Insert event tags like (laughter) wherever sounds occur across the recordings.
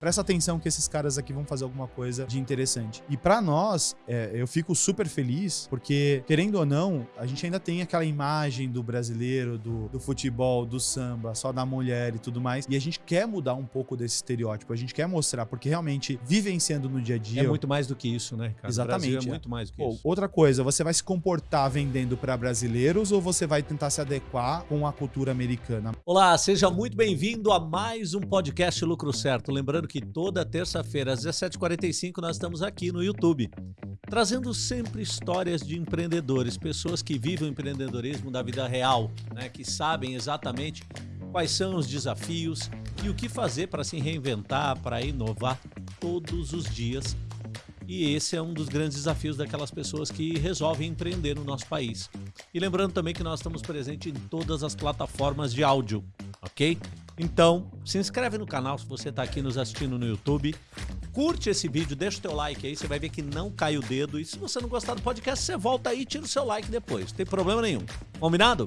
presta atenção que esses caras aqui vão fazer alguma coisa de interessante. E para nós, é, eu fico super feliz, porque, querendo ou não, a gente ainda tem aquela imagem do brasileiro, do, do futebol, do samba, só da mulher e tudo mais. E a gente quer mudar um pouco desse estereótipo, a gente quer mostrar, porque realmente vivenciando no dia a dia. É muito mais do que isso, né, cara? Exatamente. é muito mais do que Pô, isso. outra coisa, você vai se comportar vendendo para brasileiros ou você vai tentar se adequar com a cultura americana? Olá, seja muito bem-vindo a mais um podcast Lucro Certo. Lembrando que toda terça-feira às 17h45 nós estamos aqui no YouTube, trazendo sempre histórias de empreendedores, pessoas que vivem o empreendedorismo da vida real, né, que sabem exatamente quais são os desafios e o que fazer para se reinventar, para inovar todos os dias. E esse é um dos grandes desafios daquelas pessoas que resolvem empreender no nosso país. E lembrando também que nós estamos presentes em todas as plataformas de áudio, ok? Então, se inscreve no canal se você está aqui nos assistindo no YouTube. Curte esse vídeo, deixa o teu like aí, você vai ver que não cai o dedo. E se você não gostar do podcast, você volta aí e tira o seu like depois. Não tem problema nenhum. Combinado?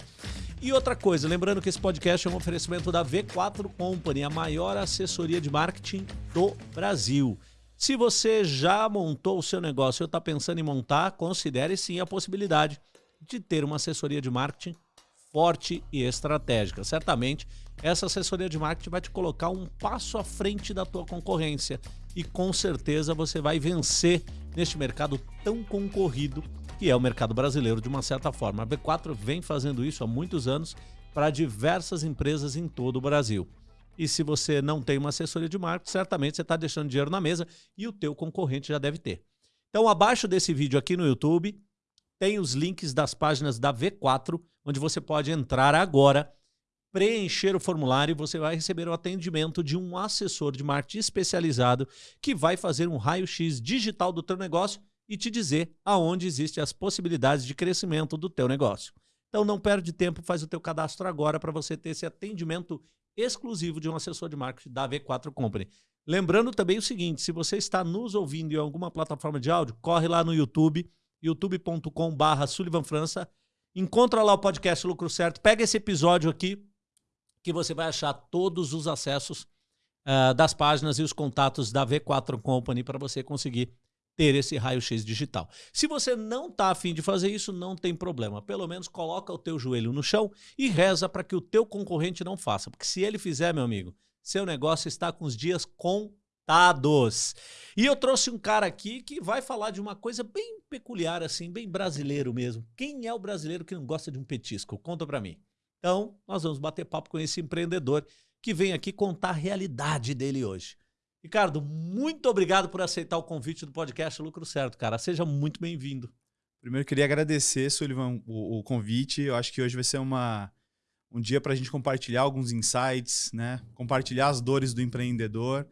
E outra coisa, lembrando que esse podcast é um oferecimento da V4 Company, a maior assessoria de marketing do Brasil. Se você já montou o seu negócio ou está pensando em montar, considere sim a possibilidade de ter uma assessoria de marketing forte e estratégica. Certamente, essa assessoria de marketing vai te colocar um passo à frente da tua concorrência e com certeza você vai vencer neste mercado tão concorrido que é o mercado brasileiro de uma certa forma. A B4 vem fazendo isso há muitos anos para diversas empresas em todo o Brasil. E se você não tem uma assessoria de marketing, certamente você está deixando dinheiro na mesa e o teu concorrente já deve ter. Então, abaixo desse vídeo aqui no YouTube, tem os links das páginas da V4, onde você pode entrar agora, preencher o formulário e você vai receber o atendimento de um assessor de marketing especializado que vai fazer um raio-x digital do teu negócio e te dizer aonde existem as possibilidades de crescimento do teu negócio. Então não perde tempo, faz o teu cadastro agora para você ter esse atendimento exclusivo de um assessor de marketing da V4 Company. Lembrando também o seguinte, se você está nos ouvindo em alguma plataforma de áudio, corre lá no YouTube, youtube.com.br Sullivan França, encontra lá o podcast Lucro Certo, pega esse episódio aqui, que você vai achar todos os acessos uh, das páginas e os contatos da V4 Company para você conseguir ter esse raio-x digital. Se você não está afim de fazer isso, não tem problema. Pelo menos coloca o teu joelho no chão e reza para que o teu concorrente não faça. Porque se ele fizer, meu amigo, seu negócio está com os dias contados. E eu trouxe um cara aqui que vai falar de uma coisa bem peculiar, assim, bem brasileiro mesmo. Quem é o brasileiro que não gosta de um petisco? Conta para mim. Então, nós vamos bater papo com esse empreendedor que vem aqui contar a realidade dele hoje. Ricardo, muito obrigado por aceitar o convite do podcast Lucro Certo, cara. Seja muito bem-vindo. Primeiro, queria agradecer, Sullivan, o, o, convite. Eu acho que hoje vai ser uma, um dia para a gente compartilhar alguns insights, né? compartilhar as dores do empreendedor.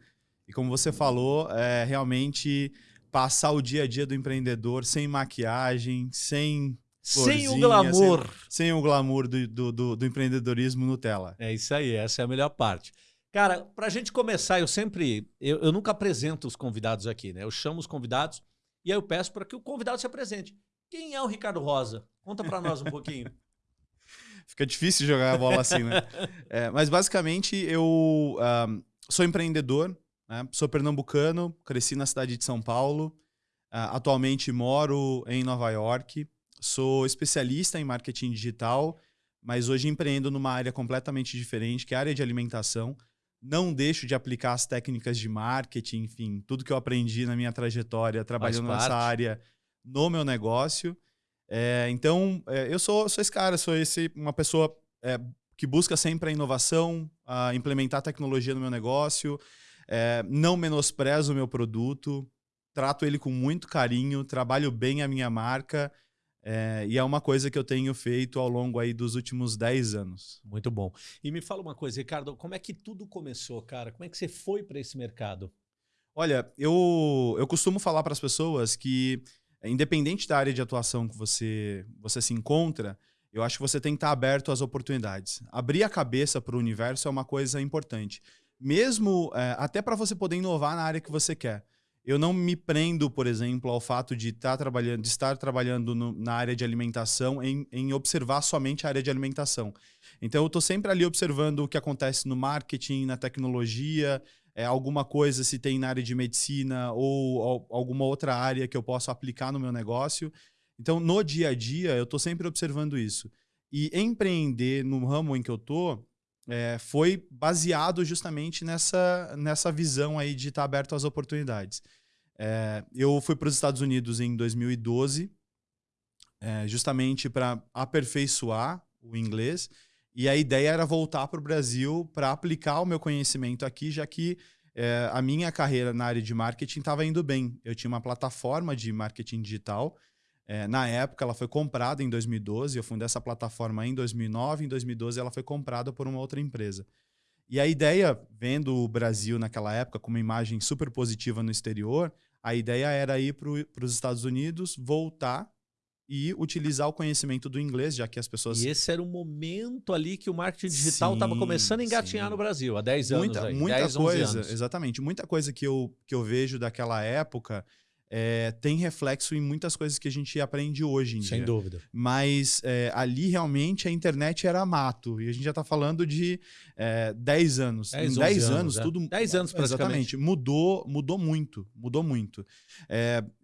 E como você falou, é realmente passar o dia a dia do empreendedor sem maquiagem, sem sem o glamour. Sem, sem o glamour do, do, do, do empreendedorismo Nutella. É isso aí, essa é a melhor parte. Cara, pra gente começar, eu sempre. Eu, eu, nunca apresento os convidados aqui, né? Eu chamo os convidados e aí eu peço para que o convidado se apresente. Quem é o Ricardo Rosa? Conta para nós um pouquinho. (laughs) Fica difícil jogar a bola assim, né? (laughs) É, mas basicamente eu um, sou empreendedor, né? sou pernambucano, cresci na cidade de São Paulo, uh, atualmente moro em Nova York, sou especialista em marketing digital, mas hoje empreendo numa área completamente diferente, que é a área de alimentação não deixo de aplicar as técnicas de marketing, enfim, tudo que eu aprendi na minha trajetória trabalhando nessa área no meu negócio. É, então, é, eu sou, sou esse cara, sou esse, uma pessoa é, que busca sempre a inovação, a implementar tecnologia no meu negócio, é, não menosprezo o meu produto, trato ele com muito carinho, trabalho bem a minha marca é, e é uma coisa que eu tenho feito ao longo aí dos últimos 10 anos. Muito bom. E me fala uma coisa, Ricardo, como é que tudo começou, cara? Como é que você foi para esse mercado? Olha, eu, eu costumo falar para as pessoas que, independente da área de atuação que você, você se encontra, eu acho que você tem que estar aberto às oportunidades. Abrir a cabeça para o universo é uma coisa importante. Mesmo é, até para você poder inovar na área que você quer eu não me prendo, por exemplo, ao fato de estar trabalhando, de estar trabalhando no, na área de alimentação em, em, observar somente a área de alimentação. Então, eu estou sempre ali observando o que acontece no marketing, na tecnologia, é, alguma coisa se tem na área de medicina ou, ou alguma outra área que eu possa aplicar no meu negócio. Então, no dia a dia, eu estou sempre observando isso. E empreender no ramo em que eu estou é, foi baseado justamente nessa, nessa visão aí de estar aberto às oportunidades. É, eu fui para os Estados Unidos em 2012, é, justamente para aperfeiçoar o inglês. E a ideia era voltar para o Brasil para aplicar o meu conhecimento aqui, já que é, a minha carreira na área de marketing estava indo bem. Eu tinha uma plataforma de marketing digital é, na época, ela foi comprada em 2012. Eu fundei essa plataforma em 2009. Em 2012, ela foi comprada por uma outra empresa. E a ideia, vendo o Brasil naquela época com uma imagem super positiva no exterior, a ideia era ir para os Estados Unidos, voltar e utilizar o conhecimento do inglês, já que as pessoas. E esse era o momento ali que o marketing digital estava começando a engatinhar sim. no Brasil, há 10 anos. Muita, aí, muita 10, coisa, exatamente. Muita coisa que eu, que eu vejo daquela época é, tem reflexo em muitas coisas que a gente aprende hoje em Sem dia. dúvida. Mas é, ali realmente a internet era mato. E a gente já está falando de é, 10 anos. 10, em 10 anos, anos, é. tudo. 10 anos praticamente. Exatamente. Mudou, mudou muito. Mudou muito.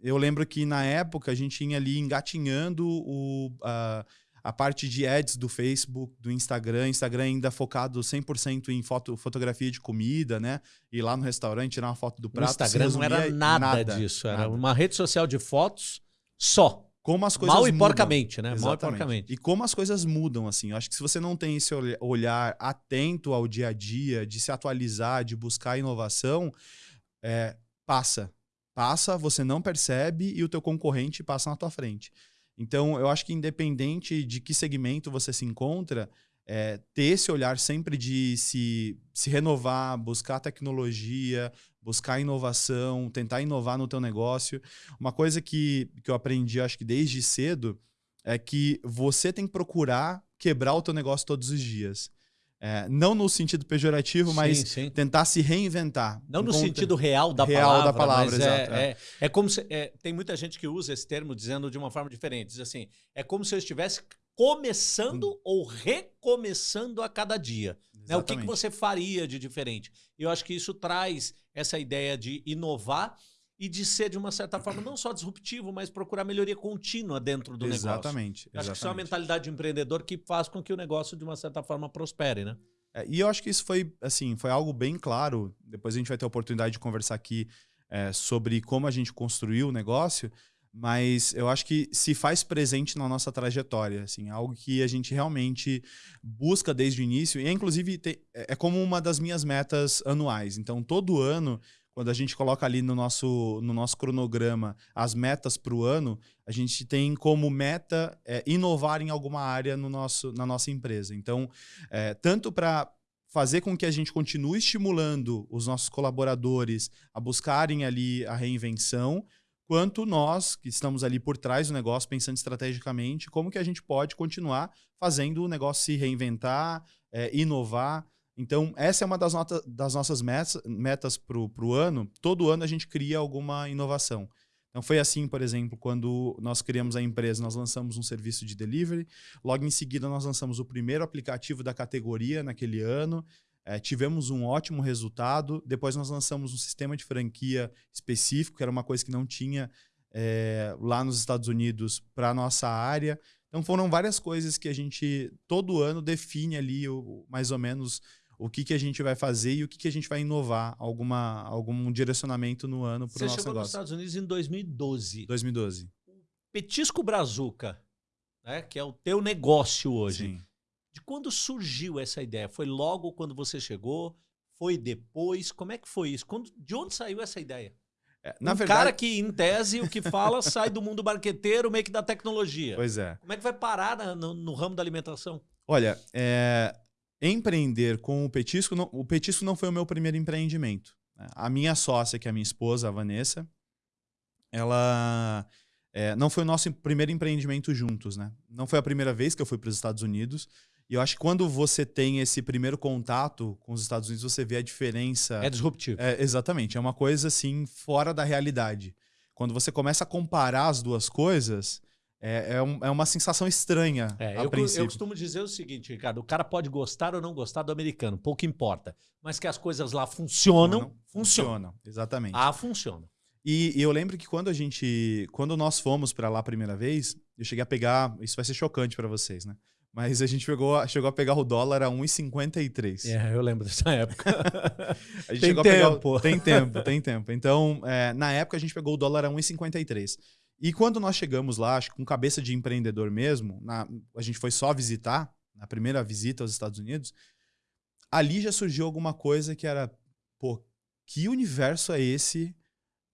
Eu lembro que na época a gente tinha ali engatinhando o. A, a parte de ads do Facebook, do Instagram, Instagram ainda focado 100% em foto, fotografia de comida, né? Ir lá no restaurante, tirar uma foto do prato. No Instagram não era nada, nada disso, era nada. uma rede social de fotos só. Como as coisas Mal e mudam. porcamente, né? Exatamente. Mal e porcamente. E como as coisas mudam, assim. Eu acho que se você não tem esse olhar atento ao dia a dia, de se atualizar, de buscar inovação, é, passa. Passa, você não percebe e o teu concorrente passa na tua frente. Então, eu acho que independente de que segmento você se encontra, é, ter esse olhar sempre de se, se renovar, buscar tecnologia, buscar inovação, tentar inovar no teu negócio. Uma coisa que, que eu aprendi, acho que desde cedo, é que você tem que procurar quebrar o teu negócio todos os dias. É, não no sentido pejorativo, Sim, mas sim. tentar se reinventar. Não no sentido real da Real palavra, da palavra, é, exato, é, é. é como se, é, tem muita gente que usa esse termo dizendo de uma forma diferente. Diz assim, é como se eu estivesse começando ou recomeçando a cada dia. Né? O que, que você faria de diferente? E eu acho que isso traz essa ideia de inovar e de ser, de uma certa forma, não só disruptivo, mas procurar melhoria contínua dentro do negócio. Exatamente. Acho que isso é uma exatamente. mentalidade de empreendedor que faz com que o negócio, de uma certa forma, prospere, né? É, e eu acho que isso foi, assim, foi algo bem claro. Depois a gente vai ter a oportunidade de conversar aqui é, sobre como a gente construiu o negócio, mas eu acho que se faz presente na nossa trajetória, assim, algo que a gente realmente busca desde o início. E, inclusive, te- é é como uma das minhas metas anuais. Então, todo ano, quando a gente coloca ali no nosso, no nosso cronograma as metas para o ano, a gente tem como meta é, inovar em alguma área no nosso, na nossa empresa. Então, é, tanto para fazer com que a gente continue estimulando os nossos colaboradores a buscarem ali a reinvenção, quanto nós que estamos ali por trás do negócio, pensando estrategicamente, como que a gente pode continuar fazendo o negócio se reinventar, é, inovar. Então, essa é uma das, das nossas metas, metas para o ano. Todo ano a gente cria alguma inovação. Então, foi assim, por exemplo, quando nós criamos a empresa, nós lançamos um serviço de delivery. Logo em seguida, nós lançamos o primeiro aplicativo da categoria naquele ano. Eh, tivemos um ótimo resultado. Depois, nós lançamos um sistema de franquia específico, que era uma coisa que não tinha eh, lá nos Estados Unidos para a nossa área. Então, foram várias coisas que a gente, todo ano, define ali o- mais ou menos o que, que a gente vai fazer e o que, que a gente vai inovar, alguma, algum direcionamento no ano para o Você nosso chegou nos negócio. Estados Unidos em 2012. 2012. Petisco Brazuca, né, que é o teu negócio hoje. Sim. De quando surgiu essa ideia? Foi logo quando você chegou? Foi depois? Como é que foi isso? Quando- de onde saiu essa ideia? É, na um verdade, cara que, em tese, o que fala (laughs) sai do mundo marqueteiro, meio que da tecnologia. Pois é. Como é que vai parar na- no, no ramo da alimentação? Olha, é, empreender com o petisco, não- o petisco não foi o meu primeiro empreendimento. né? A minha sócia, que é a minha esposa, a Vanessa, ela é, não foi o nosso primeiro empreendimento juntos, né? Não foi a primeira vez que eu fui para os Estados Unidos. E eu acho que quando você tem esse primeiro contato com os Estados Unidos, você vê a diferença. É disruptivo. É, exatamente, é uma coisa assim fora da realidade. Quando você começa a comparar as duas coisas, é, é, um, é uma sensação estranha. É, eu, eu costumo dizer o seguinte, Ricardo: o cara pode gostar ou não gostar do americano, pouco importa. Mas que as coisas lá funcionam, Não, funcionam. Funciona, exatamente. Ah, funciona. E, e eu lembro que quando a gente, quando nós fomos pra lá a primeira vez, eu cheguei a pegar, isso vai ser chocante pra vocês, né? Mas a gente chegou, chegou a pegar o dólar a 1,53. É, eu lembro dessa época. (laughs) A gente Tem chegou a pegar tempo. tem tempo, tem tempo. Então, é, na época a gente pegou o dólar a 1,53. E quando nós chegamos lá, acho que com cabeça de empreendedor mesmo, na- a gente foi só visitar, na primeira visita aos Estados Unidos, ali já surgiu alguma coisa que era, pô, que universo é esse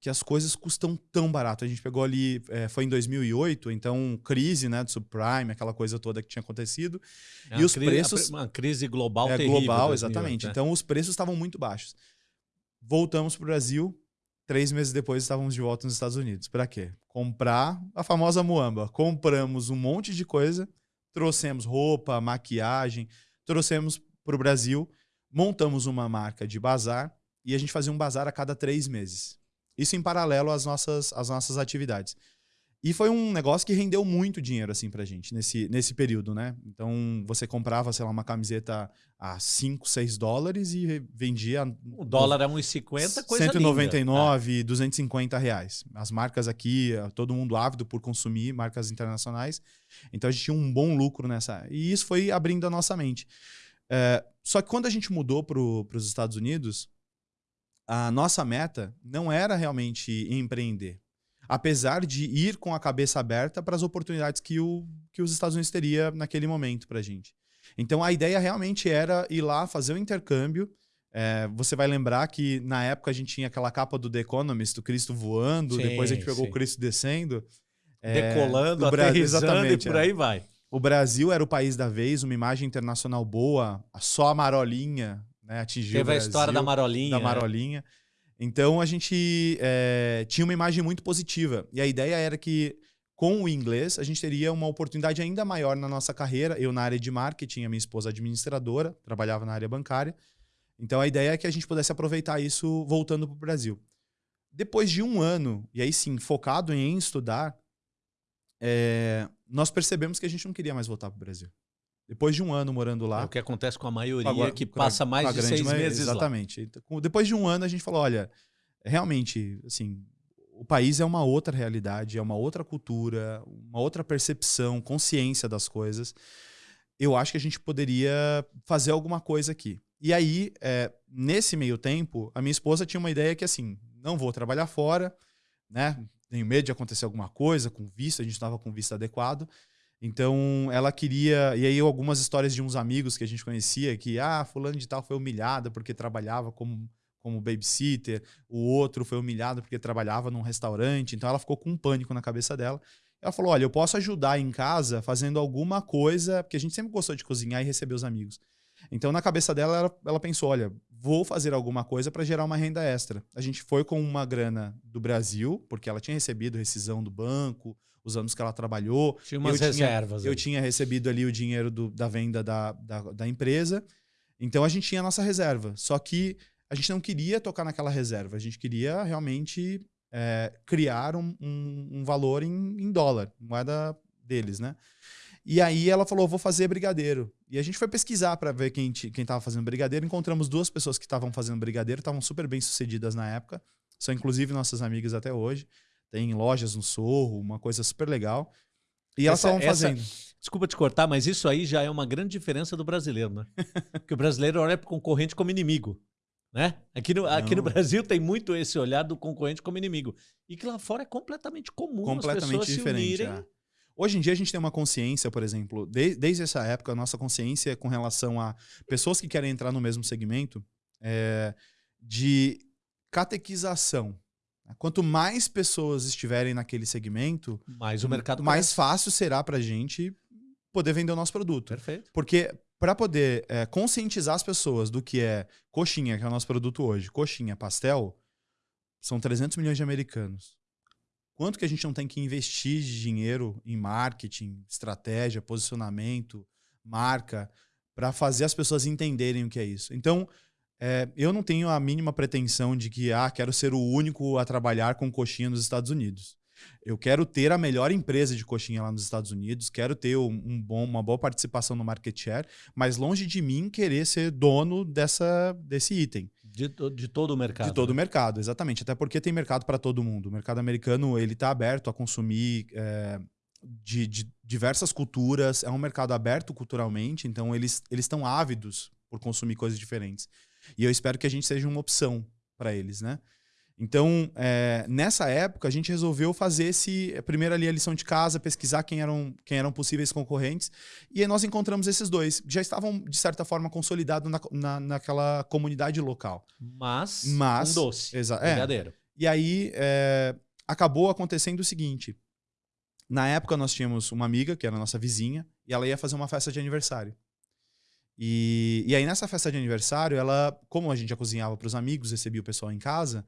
que as coisas custam tão barato? A gente pegou ali, é, foi em 2008, então crise, né, do subprime, aquela coisa toda que tinha acontecido. É E os cri- preços- Uma crise global É terrível. global, 2008, exatamente. né? Então os preços estavam muito baixos. Voltamos para o Brasil. Três meses depois estávamos de volta nos Estados Unidos. Para quê? Comprar a famosa muamba. Compramos um monte de coisa, trouxemos roupa, maquiagem, trouxemos para o Brasil, montamos uma marca de bazar e a gente fazia um bazar a cada três meses. Isso em paralelo às nossas, às nossas atividades. E foi um negócio que rendeu muito dinheiro assim pra gente nesse, nesse período, né? Então você comprava, sei lá, uma camiseta a 5, 6 dólares e vendia O dólar é 1,50, coisa 199, 250 reais. As marcas aqui, todo mundo ávido por consumir marcas internacionais. Então a gente tinha um bom lucro nessa. E isso foi abrindo a nossa mente. É, só que quando a gente mudou para os Estados Unidos, a nossa meta não era realmente empreender. Apesar de ir com a cabeça aberta para as oportunidades que, o, que os Estados Unidos teria naquele momento para a gente. Então a ideia realmente era ir lá fazer o intercâmbio. É, você vai lembrar que na época a gente tinha aquela capa do The Economist, do Cristo voando, Sim, depois a gente pegou sim. o Cristo descendo. É, Decolando, aterrissando e exatamente, por é. aí vai. O Brasil era o país da vez, uma imagem internacional boa, só a Marolinha né, atingiu Teve a história da Marolinha. da né? Marolinha. Então a gente é, tinha uma imagem muito positiva. E a ideia era que, com o inglês, a gente teria uma oportunidade ainda maior na nossa carreira. Eu na área de marketing, a minha esposa administradora, trabalhava na área bancária. Então a ideia é que a gente pudesse aproveitar isso voltando para o Brasil. Depois de um ano, e aí sim, focado em estudar, é, nós percebemos que a gente não queria mais voltar para o Brasil. Depois de um ano morando lá. É o que acontece com a maioria Agora, que a- passa mais de seis maioria, meses lá. Exatamente. Então, com- Depois de um ano, a gente falou: olha, realmente, assim, o país é uma outra realidade, é uma outra cultura, uma outra percepção, consciência das coisas. Eu acho que a gente poderia fazer alguma coisa aqui. E aí, é, nesse meio tempo, a minha esposa tinha uma ideia que, assim, não vou trabalhar fora, né? Tenho medo de acontecer alguma coisa com visto, a gente estava com visto adequado. Então, ela queria. E aí, algumas histórias de uns amigos que a gente conhecia, que, ah, fulano de tal foi humilhada porque trabalhava como, como babysitter, o outro foi humilhado porque trabalhava num restaurante. Então, ela ficou com um pânico na cabeça dela. Ela falou: olha, eu posso ajudar em casa fazendo alguma coisa, porque a gente sempre gostou de cozinhar e receber os amigos. Então, na cabeça dela, ela, ela pensou: olha, vou fazer alguma coisa para gerar uma renda extra. A gente foi com uma grana do Brasil, porque ela tinha recebido rescisão do banco, os anos que ela trabalhou. Tinha umas Eu tinha- reservas. Eu aí. tinha recebido ali o dinheiro do- da venda da, da, da empresa. Então a gente tinha a nossa reserva. Só que a gente não queria tocar naquela reserva. A gente queria realmente é, criar um, um- um valor em, em dólar, moeda deles, né? E aí ela falou: vou fazer brigadeiro. E a gente foi pesquisar para ver quem estava fazendo brigadeiro. Encontramos duas pessoas que estavam fazendo brigadeiro, estavam super bem sucedidas na época. São inclusive nossas amigas até hoje. Tem lojas no Sorro, uma coisa super legal. E elas Essa- estavam essa- fazendo. Desculpa te cortar, mas isso aí já é uma grande diferença do brasileiro, né? (laughs) Porque o brasileiro olha para o concorrente como inimigo. Né? Aqui, no, aqui no. Brasil tem muito esse olhar do concorrente como inimigo. E que lá fora é completamente comum as completamente pessoas diferente. se unirem. é. Hoje em dia a gente tem uma consciência, por exemplo, de- desde essa época, a nossa consciência com relação a pessoas que querem entrar no mesmo segmento é, de catequização. Quanto mais pessoas estiverem naquele segmento, Mas o mercado mais fácil será para a gente poder vender o nosso produto. Perfeito. Porque para poder é, conscientizar as pessoas do que é coxinha, que é o nosso produto hoje, coxinha, pastel, são 300 milhões de americanos. Quanto que a gente não tem que investir de dinheiro em marketing, estratégia, posicionamento, marca, para fazer as pessoas entenderem o que é isso? Então, é, eu não tenho a mínima pretensão de que, ah, quero ser o único a trabalhar com coxinha nos Estados Unidos. Eu quero ter a melhor empresa de coxinha lá nos Estados Unidos, quero ter um, um bom, uma boa participação no market share, mas longe de mim querer ser dono dessa, desse item. De, de todo o mercado. De todo né? o mercado, exatamente. Até porque tem mercado para todo mundo. O mercado americano ele está aberto a consumir é, de, de, diversas culturas. É um mercado aberto culturalmente, então eles eles estão ávidos por consumir coisas diferentes. E eu espero que a gente seja uma opção para eles, né? Então, é, nessa época, a gente resolveu fazer esse. Primeiro ali a lição de casa, pesquisar quem eram, quem eram possíveis concorrentes. E aí nós encontramos esses dois. Já estavam, de certa forma, consolidados na, na, naquela comunidade local. Mas, Mas um doce. É. Brigadeiro. E aí é, acabou acontecendo o seguinte. Na época, nós tínhamos uma amiga, que era nossa vizinha, e ela ia fazer uma festa de aniversário. E, e aí, nessa festa de aniversário, ela, como a gente já cozinhava para os amigos, recebia o pessoal em casa,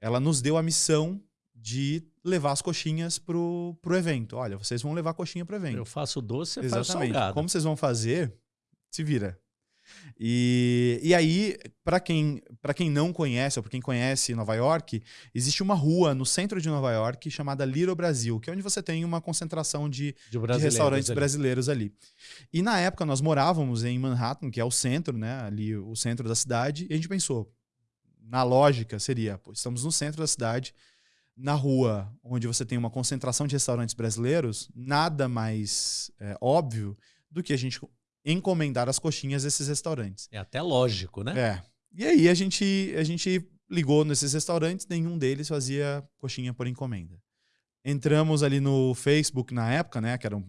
ela nos deu a missão de levar as coxinhas pro, pro evento. Olha, vocês vão levar a coxinha pro evento. Eu faço doce, você Exatamente. faz salgado. Como vocês vão fazer, se vira. E, e aí, para quem, pra quem não conhece, ou para quem conhece Nova York, existe uma rua no centro de Nova York chamada Little Brasil, que é onde você tem uma concentração de, de, de restaurantes ali. brasileiros ali. E na época nós morávamos em Manhattan, que é o centro, né? Ali o centro da cidade, e a gente pensou, na lógica, seria: pô, estamos no centro da cidade, na rua onde você tem uma concentração de restaurantes brasileiros, nada mais é, óbvio do que a gente encomendar as coxinhas desses restaurantes. É até lógico, né? É. E aí a gente, a gente ligou nesses restaurantes, nenhum deles fazia coxinha por encomenda. Entramos ali no Facebook na época, né? Que era, um,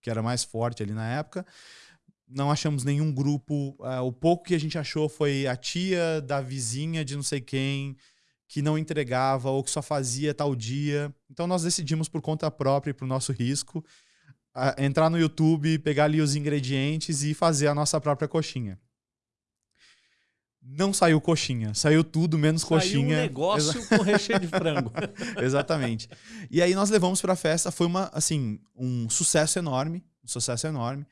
que era mais forte ali na época não achamos nenhum grupo. Uh, o pouco que a gente achou foi a tia da vizinha de não sei quem que não entregava ou que só fazia tal dia. Então nós decidimos por conta própria e para o nosso risco uh, entrar no YouTube, pegar ali os ingredientes e fazer a nossa própria coxinha. Não saiu coxinha, saiu tudo menos saiu coxinha. um negócio Exa com recheio de frango. (laughs) Exatamente. E aí nós levamos para a festa, foi uma assim, um sucesso enorme, um sucesso enorme.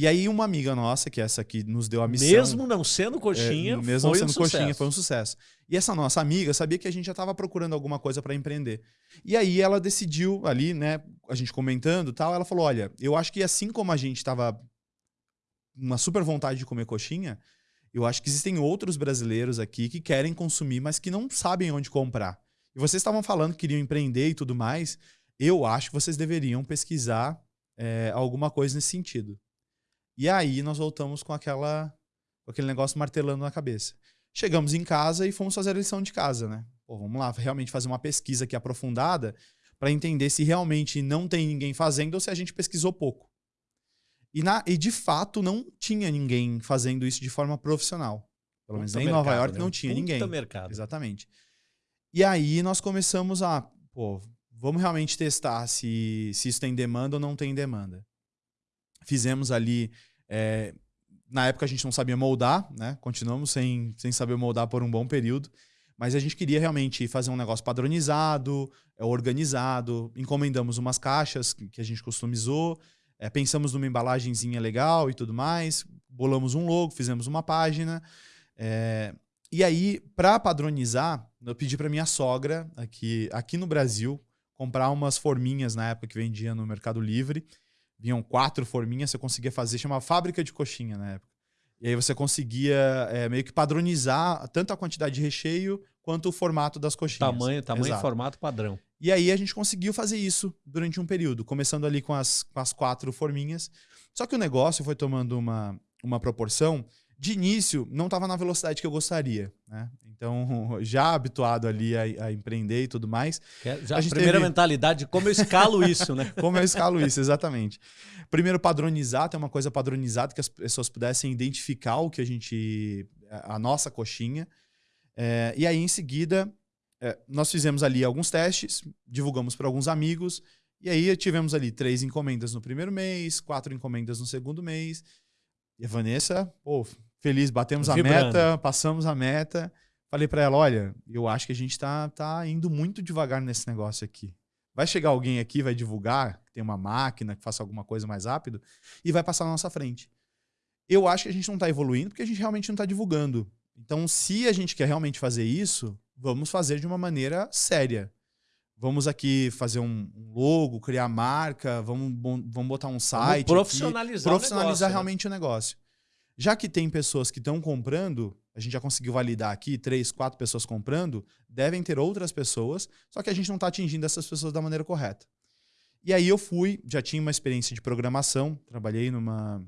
E aí uma amiga nossa, que é essa que nos deu a missão... Mesmo não sendo coxinha, é, mesmo foi sendo um coxinha, sucesso. foi um sucesso. E essa nossa amiga sabia que a gente já estava procurando alguma coisa para empreender. E aí ela decidiu ali, né, a gente comentando tal, ela falou, olha, eu acho que assim como a gente estava uma super vontade de comer coxinha, eu acho que existem outros brasileiros aqui que querem consumir, mas que não sabem onde comprar. E vocês estavam falando que queriam empreender e tudo mais, eu acho que vocês deveriam pesquisar é, alguma coisa nesse sentido. E aí nós voltamos com aquela com aquele negócio martelando na cabeça. Chegamos em casa e fomos fazer a lição de casa, né? Pô, vamos lá, realmente fazer uma pesquisa aqui aprofundada para entender se realmente não tem ninguém fazendo ou se a gente pesquisou pouco. E, na, e de fato não tinha ninguém fazendo isso de forma profissional. Pelo menos em Nova York né? não tinha Puta ninguém. mercado. Exatamente. E aí nós começamos a, pô, vamos realmente testar se, se isso tem demanda ou não tem demanda. Fizemos ali é, na época a gente não sabia moldar, né? Continuamos sem, sem saber moldar por um bom período. Mas a gente queria realmente fazer um negócio padronizado, é, organizado. Encomendamos umas caixas que a gente customizou. É, pensamos numa embalagenzinha legal e tudo mais. Bolamos um logo, fizemos uma página. É, e aí, para padronizar, eu pedi para minha sogra, aqui, aqui no Brasil, comprar umas forminhas na época que vendia no Mercado Livre vinham quatro forminhas, você conseguia fazer, chamava fábrica de coxinha na época. E aí você conseguia é, meio que padronizar tanto a quantidade de recheio quanto o formato das coxinhas. Tamanho, tamanho e formato padrão. E aí a gente conseguiu fazer isso durante um período, começando ali com as, com as quatro forminhas. Só que o negócio foi tomando uma, uma proporção de início não estava na velocidade que eu gostaria, né? Então, (laughs) já habituado ali a, a empreender e tudo mais. Já a, a primeira teve... mentalidade, como eu escalo (laughs) isso, né? como eu escalo isso, exatamente. Primeiro, padronizar, ter uma coisa padronizada que as pessoas pudessem identificar o que a gente. a nossa coxinha. É, e aí, em seguida, é, nós fizemos ali alguns testes, divulgamos para alguns amigos. E aí tivemos ali três encomendas no primeiro mês, quatro encomendas no segundo mês. E a Vanessa, pô, feliz, batemos Vibrando. a meta, passamos a meta. Falei para ela, olha, eu acho que a gente tá, tá indo muito devagar nesse negócio aqui. Vai chegar alguém aqui, vai divulgar, tem uma máquina que faça alguma coisa mais rápido, e vai passar na nossa frente. Eu acho que a gente não está evoluindo porque a gente realmente não está divulgando. Então, se a gente quer realmente fazer isso, vamos fazer de uma maneira séria. vamos aqui fazer um logo, criar marca, vamos, vamos botar um site. Vamos profissionalizar, aqui, profissionalizar o negócio, né? realmente né? o negócio. Já que tem pessoas que estão comprando, a gente já conseguiu validar aqui, três, quatro pessoas comprando, devem ter outras pessoas, só que a gente não está atingindo essas pessoas da maneira correta. E aí eu fui, já tinha uma experiência de programação, trabalhei numa,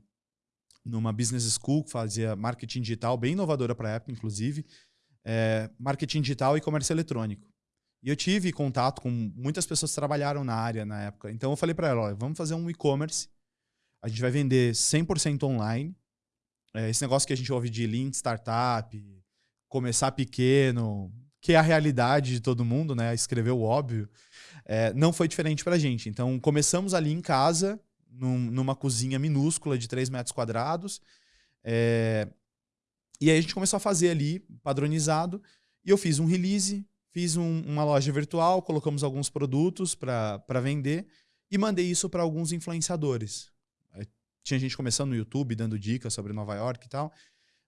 numa business school que fazia marketing digital, bem inovadora para a época, inclusive, é, marketing digital e comércio eletrônico. E eu tive contato com muitas pessoas que trabalharam na área na época. Então eu falei para ela, olha, vamos fazer um e-commerce. A gente vai vender 100% online. É, esse negócio que a gente ouve de lean startup, começar pequeno, que é a realidade de todo mundo, né? Escrever o óbvio. É, não foi diferente para a gente. Então começamos ali em casa, num, numa cozinha minúscula de 3 metros quadrados. É, e aí a gente começou a fazer ali, padronizado. E eu fiz um release, Fiz um, uma loja virtual, colocamos alguns produtos para vender e mandei isso para alguns influenciadores. Tinha gente começando no YouTube, dando dicas sobre Nova York e tal.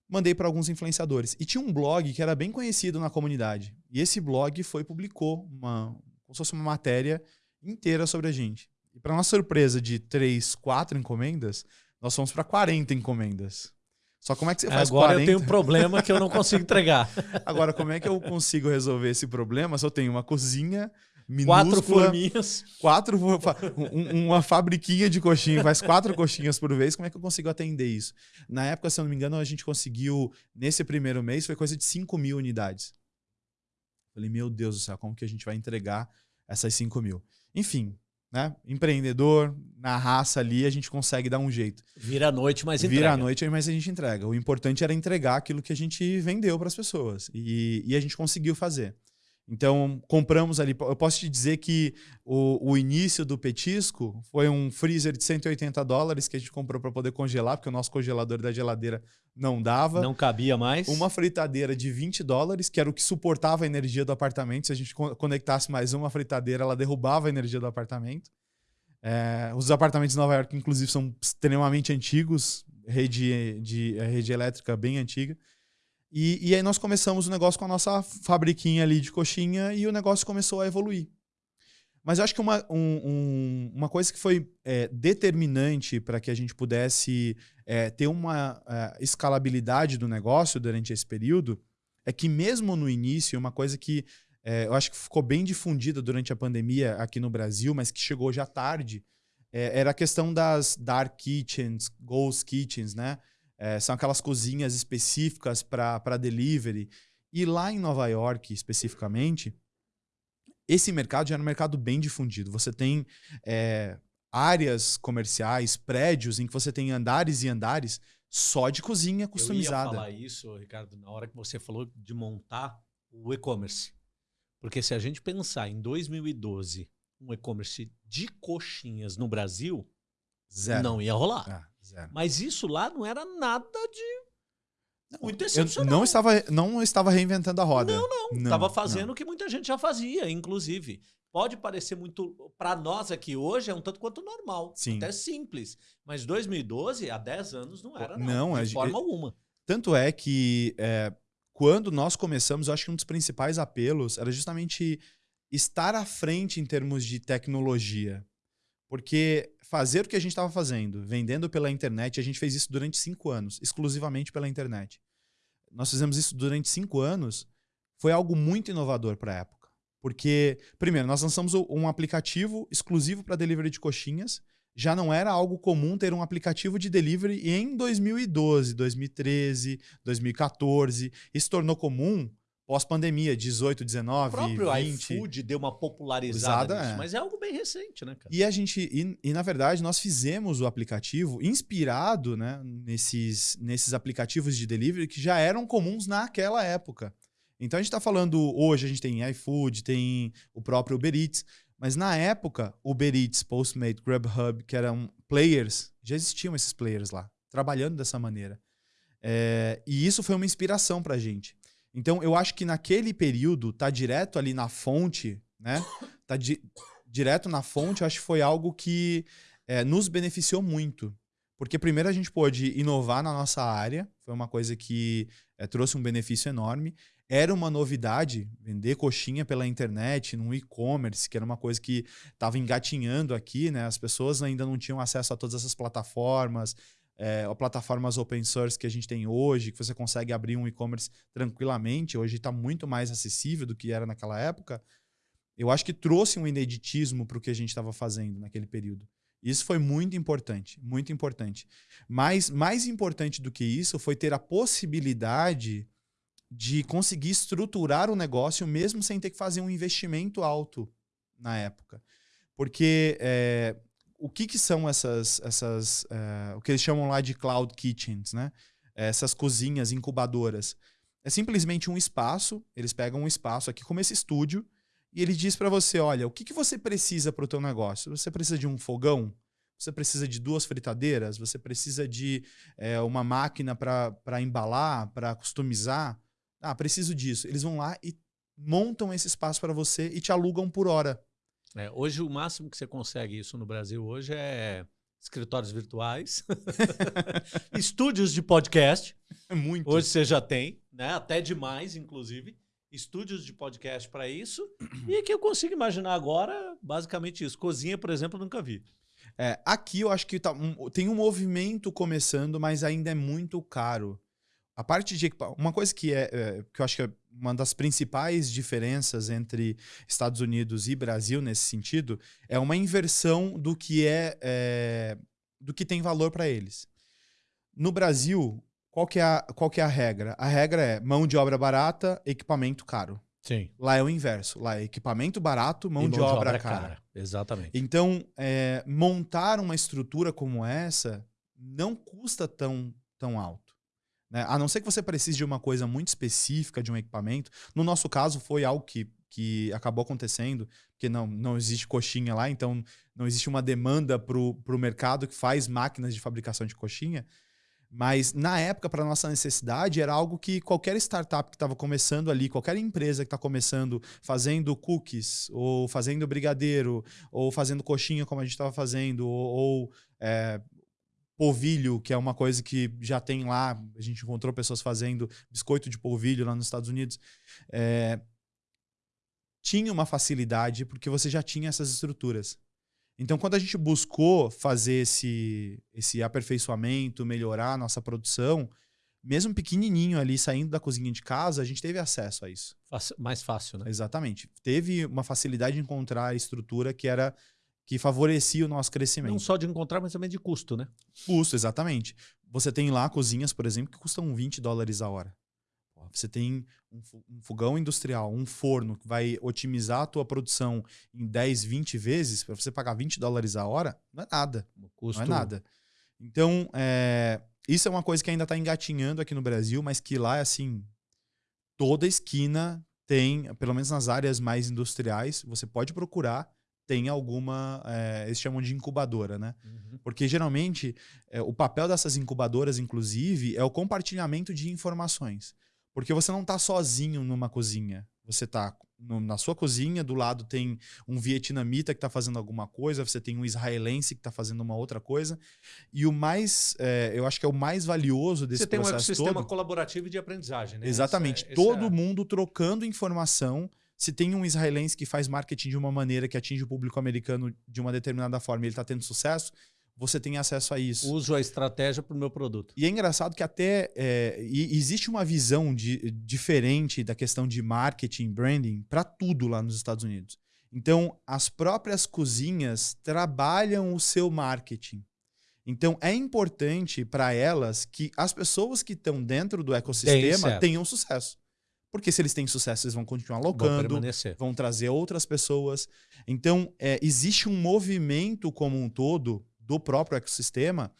Mandei para alguns influenciadores. E tinha um blog que era bem conhecido na comunidade. E esse blog foi publicou uma, como se fosse uma matéria inteira sobre a gente. E para nossa surpresa de três, quatro encomendas, nós fomos para 40 encomendas. Só como é que você faz Agora 40? eu tenho um problema que eu não consigo entregar. (laughs) Agora, como é que eu consigo resolver esse problema se eu tenho uma cozinha minúscula... Quatro forminhas. Quatro, um, uma fabriquinha de coxinha, faz quatro coxinhas por vez, como é que eu consigo atender isso? Na época, se eu não me engano, a gente conseguiu, nesse primeiro mês, foi coisa de 5 mil unidades. Falei, meu Deus do céu, como que a gente vai entregar essas 5 mil? Enfim, né? Empreendedor, na raça ali, a gente consegue dar um jeito. Vira a noite, mas entrega. Vira a noite, mas a gente entrega. O importante era entregar aquilo que a gente vendeu para as pessoas. E, e, a gente conseguiu fazer. Então, compramos ali. Eu posso te dizer que o, o início do petisco foi um freezer de 180 dólares que a gente comprou para poder congelar, porque o nosso congelador da geladeira não dava. Não cabia mais. Uma fritadeira de 20 dólares, que era o que suportava a energia do apartamento. Se a gente conectasse mais uma fritadeira, ela derrubava a energia do apartamento. É, os apartamentos de Nova York, inclusive, são extremamente antigos, rede, de, rede elétrica bem antiga. E, e aí nós começamos o negócio com a nossa fabriquinha ali de coxinha e o negócio começou a evoluir. Mas eu acho que uma, um, um, uma coisa que foi é, determinante para que a gente pudesse é, ter uma é, escalabilidade do negócio durante esse período é que mesmo no início, uma coisa que é, eu acho que ficou bem difundida durante a pandemia aqui no Brasil, mas que chegou já tarde, é, era a questão das dark kitchens, ghost kitchens, né? É, são aquelas cozinhas específicas para delivery. E lá em Nova York, especificamente, esse mercado já era um mercado bem difundido. Você tem é, áreas comerciais, prédios em que você tem andares e andares só de cozinha customizada. Eu ia falar isso, Ricardo, na hora que você falou de montar o e-commerce. Porque se a gente pensar em 2012, um e-commerce de coxinhas no Brasil, Zero. não ia rolar. Ah. Zero. Mas isso lá não era nada de muito excepcional. Eu não estava, não estava reinventando a roda. Não, não. Estava fazendo o que muita gente já fazia, inclusive. Pode parecer muito. Para nós aqui hoje é um tanto quanto normal. Sim. Até simples. Mas 2012, há 10 anos, não era nada, não, de forma alguma. Tanto é que é, quando nós começamos, eu acho que um dos principais apelos era justamente estar à frente em termos de tecnologia. Porque fazer o que a gente estava fazendo, vendendo pela internet, a gente fez isso durante cinco anos, exclusivamente pela internet. Nós fizemos isso durante cinco anos, foi algo muito inovador para a época. Porque, primeiro, nós lançamos um aplicativo exclusivo para delivery de coxinhas. Já não era algo comum ter um aplicativo de delivery em 2012, 2013, 2014. Isso tornou comum pós-pandemia, 18, 19, o próprio 20. iFood deu uma popularizada nisso, é. mas é algo bem recente, né, cara? E a gente, e, e, na verdade, nós fizemos o aplicativo inspirado, né, nesses, nesses aplicativos de delivery que já eram comuns naquela época. Então a gente está falando, hoje a gente tem iFood, tem o próprio Uber Eats, mas na época, Uber Eats, Postmate, Grubhub, que eram players, já existiam esses players lá, trabalhando dessa maneira. É, e isso foi uma inspiração para a gente. Então, eu acho que naquele período, tá direto ali na fonte, né? Tá di direto na fonte, eu acho que foi algo que é, nos beneficiou muito. Porque primeiro a gente pôde inovar na nossa área, foi uma coisa que é, trouxe um benefício enorme. era uma novidade vender coxinha pela internet, num e-commerce, que era uma coisa que estava engatinhando aqui, né? As pessoas ainda não tinham acesso a todas essas plataformas, é, plataformas open source que a gente tem hoje, que você consegue abrir um e-commerce tranquilamente. Hoje está muito mais acessível do que era naquela época. Eu acho que trouxe um ineditismo para o que a gente estava fazendo naquele período. Isso foi muito importante, muito importante. Mas mais importante do que isso foi ter a possibilidade de conseguir estruturar o negócio mesmo sem ter que fazer um investimento alto na época. Porque é, o que, que são essas, essas é, o que eles chamam lá de cloud kitchens, né? Essas cozinhas incubadoras. É simplesmente um espaço, eles pegam um espaço aqui como esse estúdio e ele diz para você, olha, o que, que você precisa para o teu negócio? Você precisa de um fogão? Você precisa de duas fritadeiras? Você precisa de é, uma máquina para embalar, para customizar? Ah, preciso disso. Eles vão lá e montam esse espaço para você e te alugam por hora. É, hoje o máximo que você consegue isso no Brasil hoje é escritórios virtuais, (laughs) estúdios de podcast. É (laughs) muito. Hoje você já tem, né? Até demais, inclusive. Estúdios de podcast para isso. (clears throat) E que eu consigo imaginar agora, basicamente isso. Cozinha, por exemplo, nunca vi. É, aqui eu acho que tá um, tem um movimento começando, mas ainda é muito caro. A parte de uma coisa que é, é, que eu acho que é uma das principais diferenças entre Estados Unidos e Brasil nesse sentido é uma inversão do que é, é do que tem valor para eles. No Brasil, qual que, é a, qual que é a regra? A regra é mão de obra barata, equipamento caro. Sim. Lá é o inverso. Lá é equipamento barato, mão, mão de, de, obra, obra cara. cara. Exatamente. Então, é, montar uma estrutura como essa não custa tão, tão alto. Né? A não ser que você precise de uma coisa muito específica, de um equipamento. No nosso caso, foi algo que, que acabou acontecendo, porque não, não existe coxinha lá, então não existe uma demanda para o mercado que faz máquinas de fabricação de coxinha. Mas na época, para nossa necessidade, era algo que qualquer startup que estava começando ali, qualquer empresa que está começando fazendo cookies, ou fazendo brigadeiro, ou fazendo coxinha como a gente estava fazendo, ou, ou é, polvilho, que é uma coisa que já tem lá, a gente encontrou pessoas fazendo biscoito de polvilho lá nos Estados Unidos. É, tinha uma facilidade porque você já tinha essas estruturas. Então, quando a gente buscou fazer esse, esse aperfeiçoamento, melhorar a nossa produção, mesmo pequenininho ali, saindo da cozinha de casa, a gente teve acesso a isso. Mais fácil, né? Exatamente. Teve uma facilidade de encontrar a estrutura que era que favorecia o nosso crescimento. Não só de encontrar, mas também de custo, né? Custo, exatamente. Você tem lá cozinhas, por exemplo, que custam 20 dólares a hora. Você tem um fogão industrial, um forno que vai otimizar a tua produção em 10, 20 vezes, para você pagar 20 dólares a hora, não é nada. Custo... Não é nada. Então, é, isso é uma coisa que ainda está engatinhando aqui no Brasil, mas que lá é assim, toda esquina tem, pelo menos nas áreas mais industriais, você pode procurar tem alguma, é, eles chamam de incubadora, né? Uhum. Porque geralmente é, o papel dessas incubadoras, inclusive, é o compartilhamento de informações. Porque você não está sozinho numa cozinha. Você está na sua cozinha, do lado tem um vietnamita que está fazendo alguma coisa, você tem um israelense que está fazendo uma outra coisa. E o mais, é, eu acho que é o mais valioso desse processo todo... Você tem um ecossistema colaborativo de aprendizagem, né? Exatamente. É, todo é... mundo trocando informação se tem um israelense que faz marketing de uma maneira que atinge o público americano de uma determinada forma e ele está tendo sucesso, você tem acesso a isso. Uso a estratégia para o meu produto. E é engraçado que até é, existe uma visão de, diferente da questão de marketing, branding, para tudo lá nos Estados Unidos. Então, as próprias cozinhas trabalham o seu marketing. Então, é importante para elas que as pessoas que estão dentro do ecossistema tenham sucesso. Porque se eles têm sucesso, eles vão continuar locando, vão trazer outras pessoas. Então, é, existe um movimento como um todo do próprio ecossistema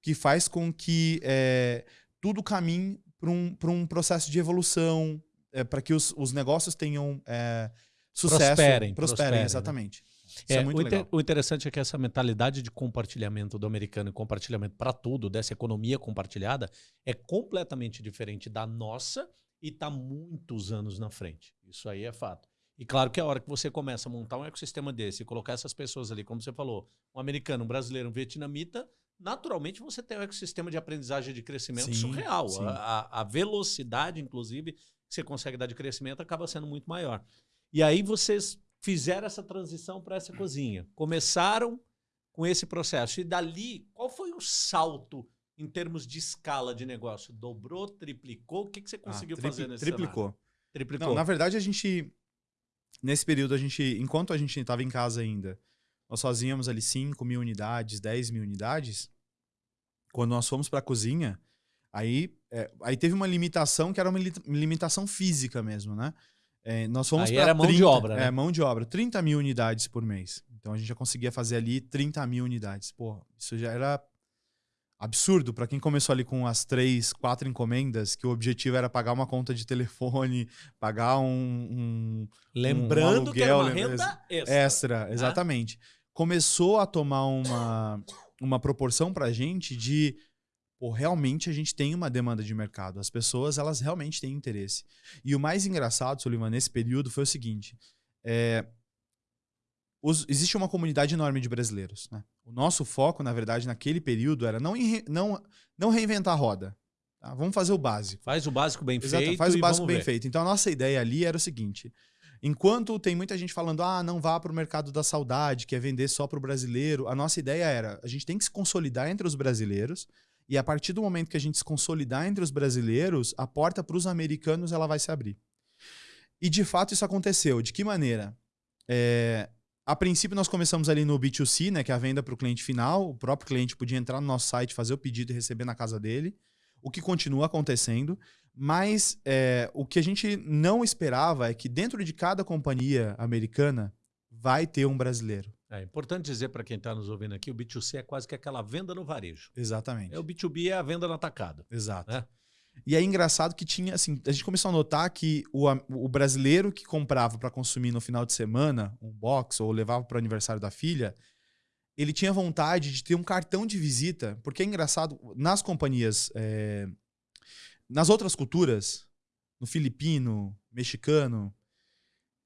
que faz com que é, tudo caminhe para um, um processo de evolução, é, para que os, os, negócios tenham é, sucesso. Prosperem. Prosperem, prosperem né? exatamente. É, é o, inter, o, interessante é que essa mentalidade de compartilhamento do americano e compartilhamento para tudo, dessa economia compartilhada, é completamente diferente da nossa e está muitos anos na frente. Isso aí é fato. E claro que a hora que você começa a montar um ecossistema desse e colocar essas pessoas ali, como você falou, um americano, um brasileiro, um vietnamita, naturalmente você tem um ecossistema de aprendizagem de crescimento sim, surreal. Sim. A, a, velocidade, inclusive, que você consegue dar de crescimento acaba sendo muito maior. E aí vocês fizeram essa transição para essa cozinha. Começaram com esse processo. E dali, qual foi o salto em termos de escala de negócio? Dobrou, triplicou? O que, que você ah, conseguiu ah, fazer nesse Triplicou. Cenário? Triplicou. Não, na verdade, a gente. Nesse período, a gente. Enquanto a gente estava em casa ainda, nós fazíamos ali 5 mil unidades, 10 mil unidades. Quando nós fomos para a cozinha, aí, é, aí teve uma limitação que era uma limitação física mesmo, né? É, nós fomos para. Era 30, mão de obra, né? É, mão de obra. 30 mil unidades por mês. Então a gente já conseguia fazer ali 30 mil unidades. Pô, isso já era absurdo para quem começou ali com as três, quatro encomendas, que o objetivo era pagar uma conta de telefone, (laughs) pagar um. um Lembrando um aluguel, que era uma renda extra. Extra, né? exatamente. Começou a tomar uma, uma proporção para a gente de. Pô, realmente a gente tem uma demanda de mercado. As pessoas, elas realmente têm interesse. E o mais engraçado, Soliman, nesse período foi o seguinte. É, os, existe uma comunidade enorme de brasileiros. Né? O nosso foco, na verdade, naquele período era não, não, não reinventar a roda. Tá? Vamos fazer o básico. Faz o básico bem Exato, feito. Faz o básico bem ver. feito. Então a nossa ideia ali era o seguinte: enquanto tem muita gente falando, ah, não vá para o mercado da saudade, que é vender só para o brasileiro, a nossa ideia era: a gente tem que se consolidar entre os brasileiros. E a partir do momento que a gente se consolidar entre os brasileiros, a porta para os americanos ela vai se abrir. E de fato isso aconteceu. De que maneira? É, a princípio, nós começamos ali no B2C, né, que é a venda para o cliente final. O próprio cliente podia entrar no nosso site, fazer o pedido e receber na casa dele, o que continua acontecendo. Mas é, o que a gente não esperava é que dentro de cada companhia americana vai ter um brasileiro. É importante dizer para quem está nos ouvindo aqui, o B2C é quase que aquela venda no varejo. Exatamente. É o B2B é a venda no atacado. Exato. Né? E é engraçado que tinha, assim, a gente começou a notar que o, o brasileiro que comprava para consumir no final de semana um box ou levava para o aniversário da filha, ele tinha vontade de ter um cartão de visita, porque é engraçado, nas companhias, é, nas outras culturas, no filipino, mexicano,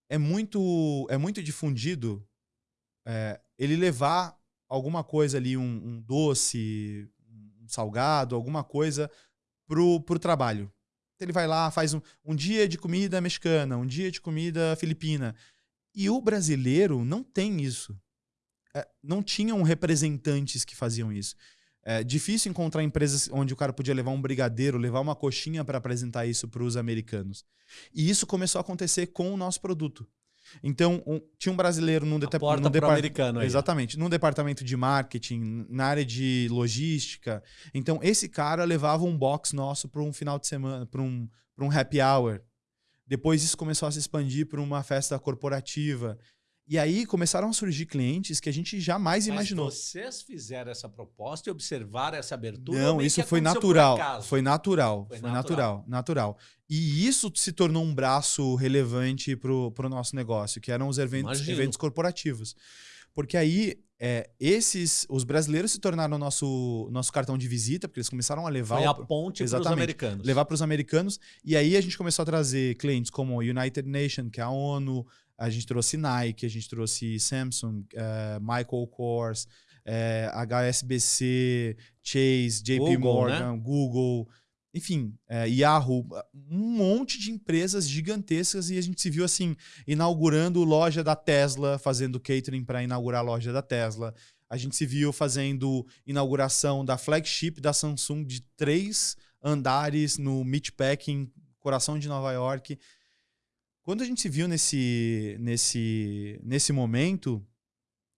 é muito, é muito difundido é, ele levar alguma coisa ali, um, um doce, um salgado, alguma coisa pro, pro trabalho. Ele vai lá, faz um, um dia de comida mexicana, um dia de comida filipina. E o brasileiro não tem isso. É, não tinham representantes que faziam isso. É difícil encontrar empresas onde o cara podia levar um brigadeiro, levar uma coxinha para apresentar isso para os americanos. E isso começou a acontecer com o nosso produto. Então, um, tinha um brasileiro num, deta num departamento. Exatamente. Num departamento de marketing, na área de logística. Então, esse cara levava um box nosso para um final de semana, para um, um happy hour. Depois isso começou a se expandir para uma festa corporativa. E aí começaram a surgir clientes que a gente jamais Mas imaginou. Vocês fizeram essa proposta e observaram essa abertura? Não, isso foi natural. Foi natural. Foi, foi natural. natural. Natural. E isso se tornou um braço relevante para o nosso negócio, que eram os eventos, eventos corporativos. Porque aí, é, esses, os brasileiros se tornaram nosso, nosso cartão de visita, porque eles começaram a levar. Foi a ponte para os americanos. Levar para os americanos. E aí a gente começou a trazer clientes como United Nations, que é a ONU, a gente trouxe Nike, a gente trouxe Samsung, uh, Michael Kors, uh, eh, HSBC, Chase, JP Google, Morgan, né? Google, enfim, uh, Yahoo, um monte de empresas gigantescas e a gente se viu assim, inaugurando loja da Tesla, fazendo catering para inaugurar a loja da Tesla. A gente se viu fazendo inauguração da flagship da Samsung de três andares no Meatpacking, coração de Nova York. Quando a gente se viu nesse, nesse, nesse momento,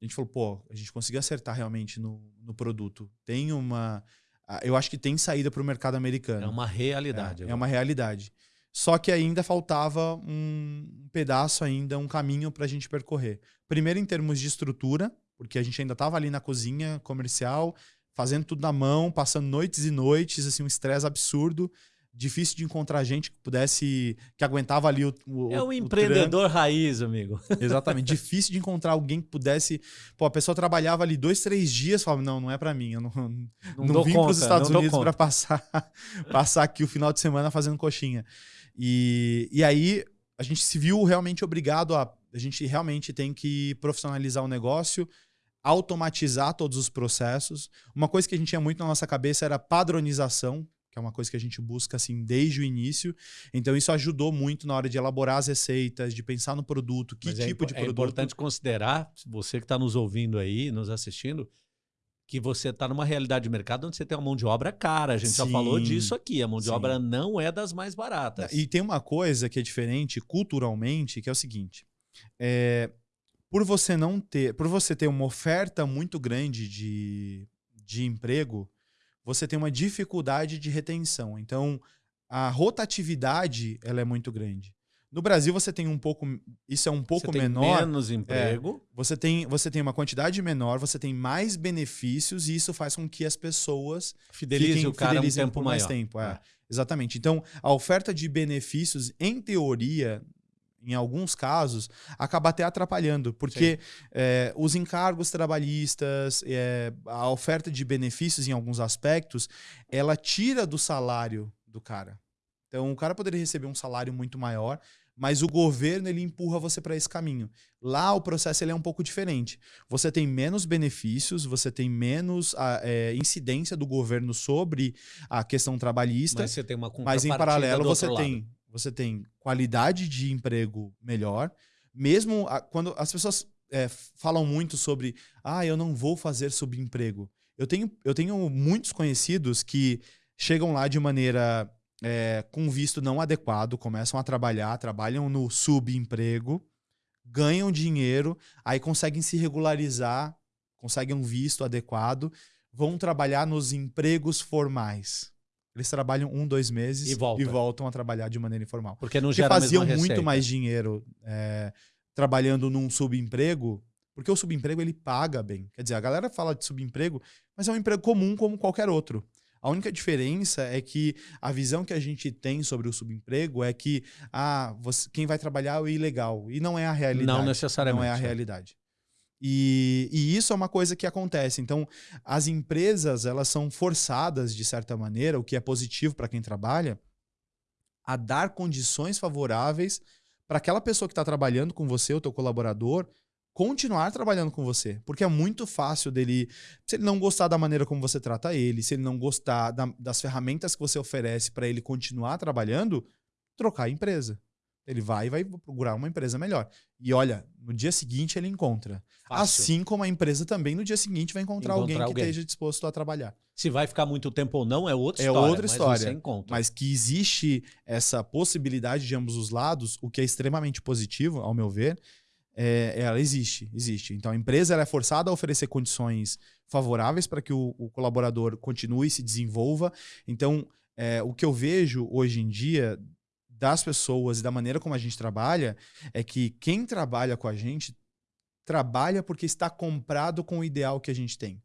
a gente falou, pô, a gente conseguiu acertar realmente no, no produto. Tem uma. Eu acho que tem saída para o mercado americano. É uma realidade. É, é, uma realidade. Só que ainda faltava um pedaço ainda, um caminho para a gente percorrer. Primeiro em termos de estrutura, porque a gente ainda estava ali na cozinha comercial, fazendo tudo na mão, passando noites e noites, assim, um estresse absurdo difícil de encontrar gente que pudesse, que aguentava ali o. o é um empreendedor raiz, amigo. (laughs) Exatamente. difícil de encontrar alguém que pudesse. Pô, a pessoa trabalhava ali dois, três dias, falava: não, não é para mim. Eu não, não, não vim para os Estados Unidos para passar, (laughs) passar aqui o final de semana fazendo coxinha. E, e aí a gente se viu realmente obrigado a. A gente realmente tem que profissionalizar o negócio automatizar todos os processos. Uma coisa que a gente tinha muito na nossa cabeça era padronização que é uma coisa que a gente busca assim desde o início. Então isso ajudou muito na hora de elaborar as receitas, de pensar no produto, que Mas é tipo impo- de É produto. importante considerar, você que está nos ouvindo aí, nos assistindo, que você está numa realidade de mercado onde você tem uma mão de obra cara. A gente já Sim. falou disso aqui. A mão de Sim. obra não é das mais baratas. E tem uma coisa que é diferente culturalmente, que é o seguinte: é, por você não ter, por você ter uma oferta muito grande de, de emprego, você tem uma dificuldade de retenção. Então, a rotatividade ela é muito grande. No Brasil você tem um pouco, isso é um pouco você tem menor. menos emprego. Você tem, você tem uma quantidade menor, você tem mais benefícios e isso faz com que as pessoas Fidelize fiquem- o cara um fidelizem tempo por maior. mais tempo. É. É. Exatamente. Então, a oferta de benefícios, em teoria, em alguns casos, acaba até atrapalhando, porque é, os encargos trabalhistas, é, a oferta de benefícios em alguns aspectos, ela tira do salário do cara. Então, o cara poderia receber um salário muito maior, mas o governo ele empurra você para esse caminho. Lá o processo ele é um pouco diferente. Você tem menos benefícios, você tem menos a, é, incidência do governo sobre a questão trabalhista, Mas você tem uma mas em paralelo você lado. tem, você tem qualidade de emprego melhor. Mesmo a- quando as pessoas é, falam muito sobre, ah, eu não vou fazer subemprego. Eu tenho, eu tenho muitos conhecidos que chegam lá de maneira é, com visto não adequado, começam a trabalhar, trabalham no subemprego, ganham dinheiro, aí conseguem se regularizar, conseguem um visto adequado, vão trabalhar nos empregos formais. Eles trabalham um, dois meses E volta. voltam a trabalhar de maneira informal. Porque não Porque gera a faziam muito receita. mais dinheiro é, trabalhando num subemprego, porque o subemprego ele paga bem. Quer dizer, a galera fala de subemprego, mas é um emprego comum como qualquer outro. A única diferença é que a visão que a gente tem sobre o subemprego é que ah, você- quem vai trabalhar é o ilegal. E não é a realidade. Não necessariamente. Não é a realidade. E, e isso é uma coisa que acontece. Então, as empresas elas são forçadas, de certa maneira, o que é positivo para quem trabalha, a dar condições favoráveis para aquela pessoa que está trabalhando com você, o teu colaborador, continuar trabalhando com você. Porque é muito fácil dele, se ele não gostar da maneira como você trata ele, se ele não gostar da- das ferramentas que você oferece para ele continuar trabalhando, trocar a empresa. Ele vai e vai procurar uma empresa melhor. E olha, no dia seguinte ele encontra. Fácil. Assim como a empresa também no dia seguinte vai encontrar, Encontrar alguém que alguém. esteja disposto a trabalhar. Se vai ficar muito tempo ou não é outra É história. outra mas história. Mas que existe essa possibilidade de ambos os lados, o que é extremamente positivo, ao meu ver, é, ela existe, existe. Então a empresa é forçada a oferecer condições favoráveis para que o, o colaborador continue e se desenvolva. Então é, o que eu vejo hoje em dia das pessoas e da maneira como a gente trabalha é que quem trabalha com a gente trabalha porque está comprado com o ideal que a gente tem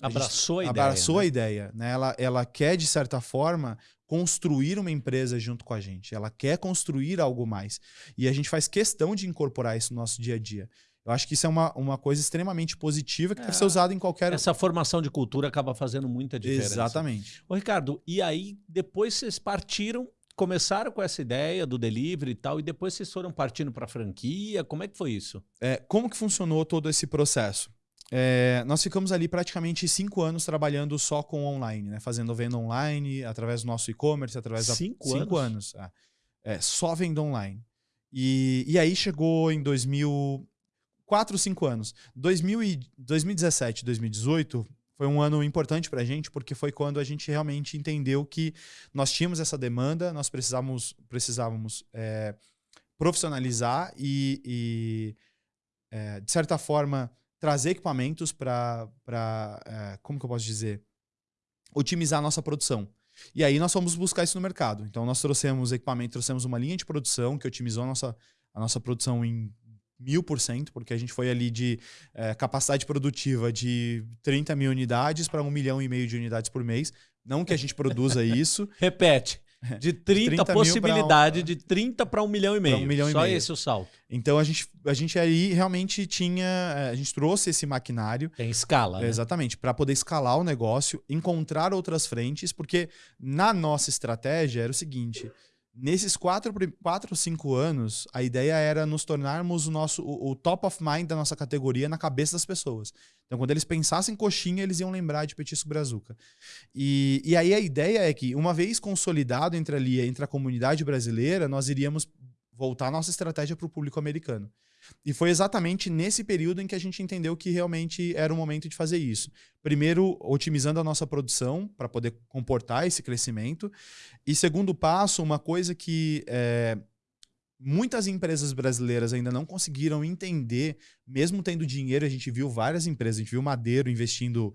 a Abraçou a ideia. abraçou né? a ideia, né? Ela, ela quer de certa forma construir uma empresa junto com a gente. Ela quer construir algo mais e a gente faz questão de incorporar isso no nosso dia a dia. Eu acho que isso é uma, uma coisa extremamente positiva que É, deve ser usada em qualquer Essa formação de cultura acaba fazendo muita diferença. exatamente. Ô, Ricardo, e aí depois vocês partiram, começaram com essa ideia do delivery e tal, e depois vocês foram partindo para franquia. Como é que foi isso? É, como que funcionou todo esse processo? É, nós ficamos ali praticamente cinco anos trabalhando só com online, né? Fazendo venda online, através do nosso e-commerce, através da. Cinco cinco anos. é. É, só venda online. E, e aí chegou em 2000. Quatro, cinco anos. 2000 e, 2017, 2018 foi um ano importante pra gente, porque foi quando a gente realmente entendeu que nós tínhamos essa demanda, nós precisávamos, precisávamos é, profissionalizar e, e, é, de certa forma, trazer equipamentos para, é, como que eu posso dizer, otimizar a nossa produção. E aí nós fomos buscar isso no mercado. Então nós trouxemos equipamento, trouxemos uma linha de produção que otimizou a nossa, a nossa produção em mil por cento, porque a gente foi ali de é, capacidade produtiva de 30 mil unidades para um milhão e meio de unidades por mês. Não que a gente produza (laughs) isso, Repete. De 30, 30 mil possibilidade pra de 30 para um milhão e meio. um milhão e Só meio. esse o salto. Então a gente, a gente aí realmente tinha. eh, A gente trouxe esse maquinário. Tem escala, né? Exatamente, para poder escalar o negócio, encontrar outras frentes, porque na nossa estratégia era o seguinte: Nesses quatro, quatro, cinco anos, a ideia era nos tornarmos o nosso o, o, top of mind da nossa categoria na cabeça das pessoas. Então, quando eles pensassem coxinha, eles iam lembrar de petisco brazuca. E, e aí a ideia é que, uma vez consolidado entre ali, entre a comunidade brasileira, nós iríamos voltar nossa estratégia para o público americano. E foi exatamente nesse período em que a gente entendeu que realmente era o momento de fazer isso. Primeiro, otimizando a nossa produção para poder comportar esse crescimento. E segundo passo, uma coisa que é, muitas empresas brasileiras ainda não conseguiram entender, mesmo tendo dinheiro, a gente viu várias empresas, a gente viu Madeiro investindo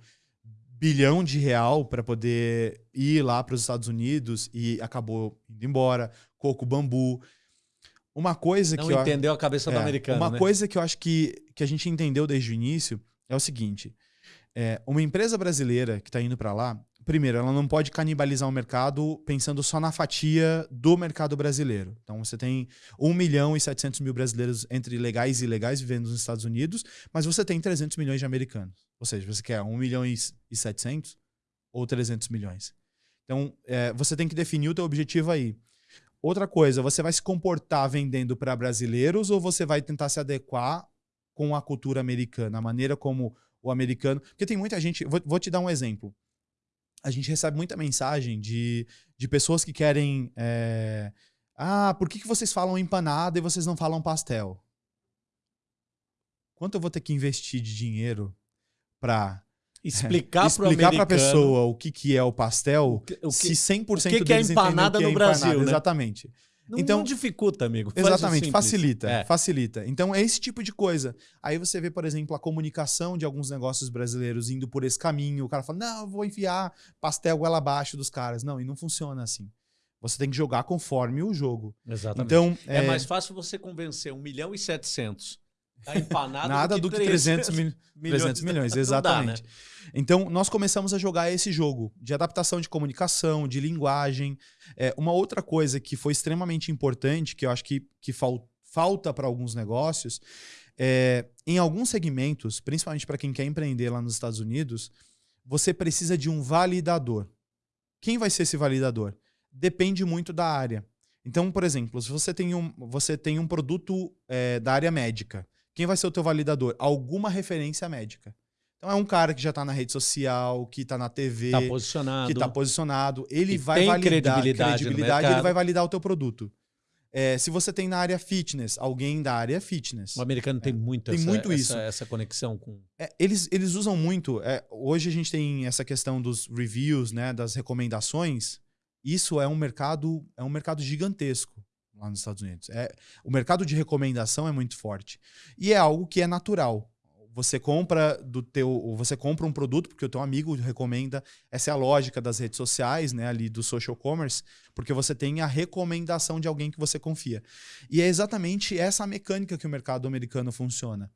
bilhão de real para poder ir lá para os Estados Unidos e acabou indo embora, Coco Bambu. Uma coisa não que. Não entendeu eu, a cabeça é, do americano. Uma né? coisa que eu acho que, que a gente entendeu desde o início é o seguinte: é, uma empresa brasileira que está indo para lá, primeiro, ela não pode canibalizar o mercado pensando só na fatia do mercado brasileiro. Então você tem 1 milhão e 700 mil brasileiros entre legais e ilegais vivendo nos Estados Unidos, mas você tem 300 milhões de americanos. Ou seja, você quer 1 milhão e 700 ou 300 milhões. Então é, você tem que definir o teu objetivo aí. Outra coisa, você vai se comportar vendendo para brasileiros ou você vai tentar se adequar com a cultura americana, a maneira como o americano. Porque tem muita gente. Vou, vou te dar um exemplo. A gente recebe muita mensagem de, de pessoas que querem. É, ah, por que, que vocês falam empanada e vocês não falam pastel? Quanto eu vou ter que investir de dinheiro para explicar, (laughs) explicar para a pessoa o que, que é o pastel, o que, o que, se 100% o que, que é empanada no é Brasil, empanada. né? Exatamente. Não, então, não dificulta, amigo. Faz exatamente, facilita, é. facilita. Então é esse tipo de coisa. Aí você vê, por exemplo, a comunicação de alguns negócios brasileiros indo por esse caminho. O cara fala, não, eu vou enfiar pastel goela abaixo dos caras. Não, e não funciona assim. Você tem que jogar conforme o jogo. Exatamente. Então, é, é mais fácil você convencer 1 milhão e 700 a empanada Nada do que, do que 300, 300 mil, (laughs) milhões. 300 milhões, exatamente. Dá, né? Então, nós começamos a jogar esse jogo de adaptação de comunicação, de linguagem. É, uma outra coisa que foi extremamente importante, que eu acho que, que fal, falta para alguns negócios, é, em alguns segmentos, principalmente para quem quer empreender lá nos Estados Unidos, você precisa de um validador. Quem vai ser esse validador? Depende muito da área. Então, por exemplo, se você tem um, você tem um produto é, da área médica, quem vai ser o teu validador? Alguma referência médica. Então é um cara que já está na rede social, que está na TV, tá posicionado. que está posicionado. Ele que vai tem validar credibilidade, credibilidade ele vai validar o teu produto. É, se você tem na área fitness, alguém da área fitness. O americano tem muito, tem essa, muito isso. Essa, essa conexão com. É, eles, eles usam muito. É, hoje a gente tem essa questão dos reviews, né, das recomendações. Isso é um mercado, é um mercado gigantesco lá nos Estados Unidos. É, o mercado de recomendação é muito forte. E é algo que é natural. Você compra do teu, você compra um produto porque o teu amigo recomenda. Essa é a lógica das redes sociais, né, ali do social commerce, porque você tem a recomendação de alguém que você confia. E é exatamente essa mecânica que o mercado americano funciona.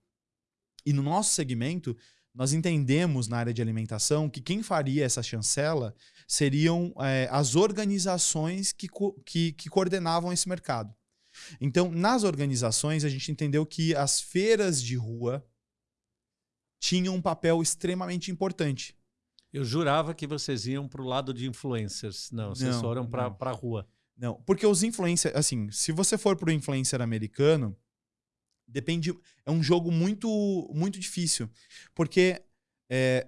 E no nosso segmento, nós entendemos na área de alimentação que quem faria essa chancela seriam é, as organizações que, que, que coordenavam esse mercado. Então, nas organizações, a gente entendeu que as feiras de rua tinham um papel extremamente importante. Eu jurava que vocês iam para o lado de influencers. Não, vocês não, foram para a rua. Não, porque os influencers, assim, se você for para o influencer americano, depende. É um jogo muito, muito difícil. Porque é,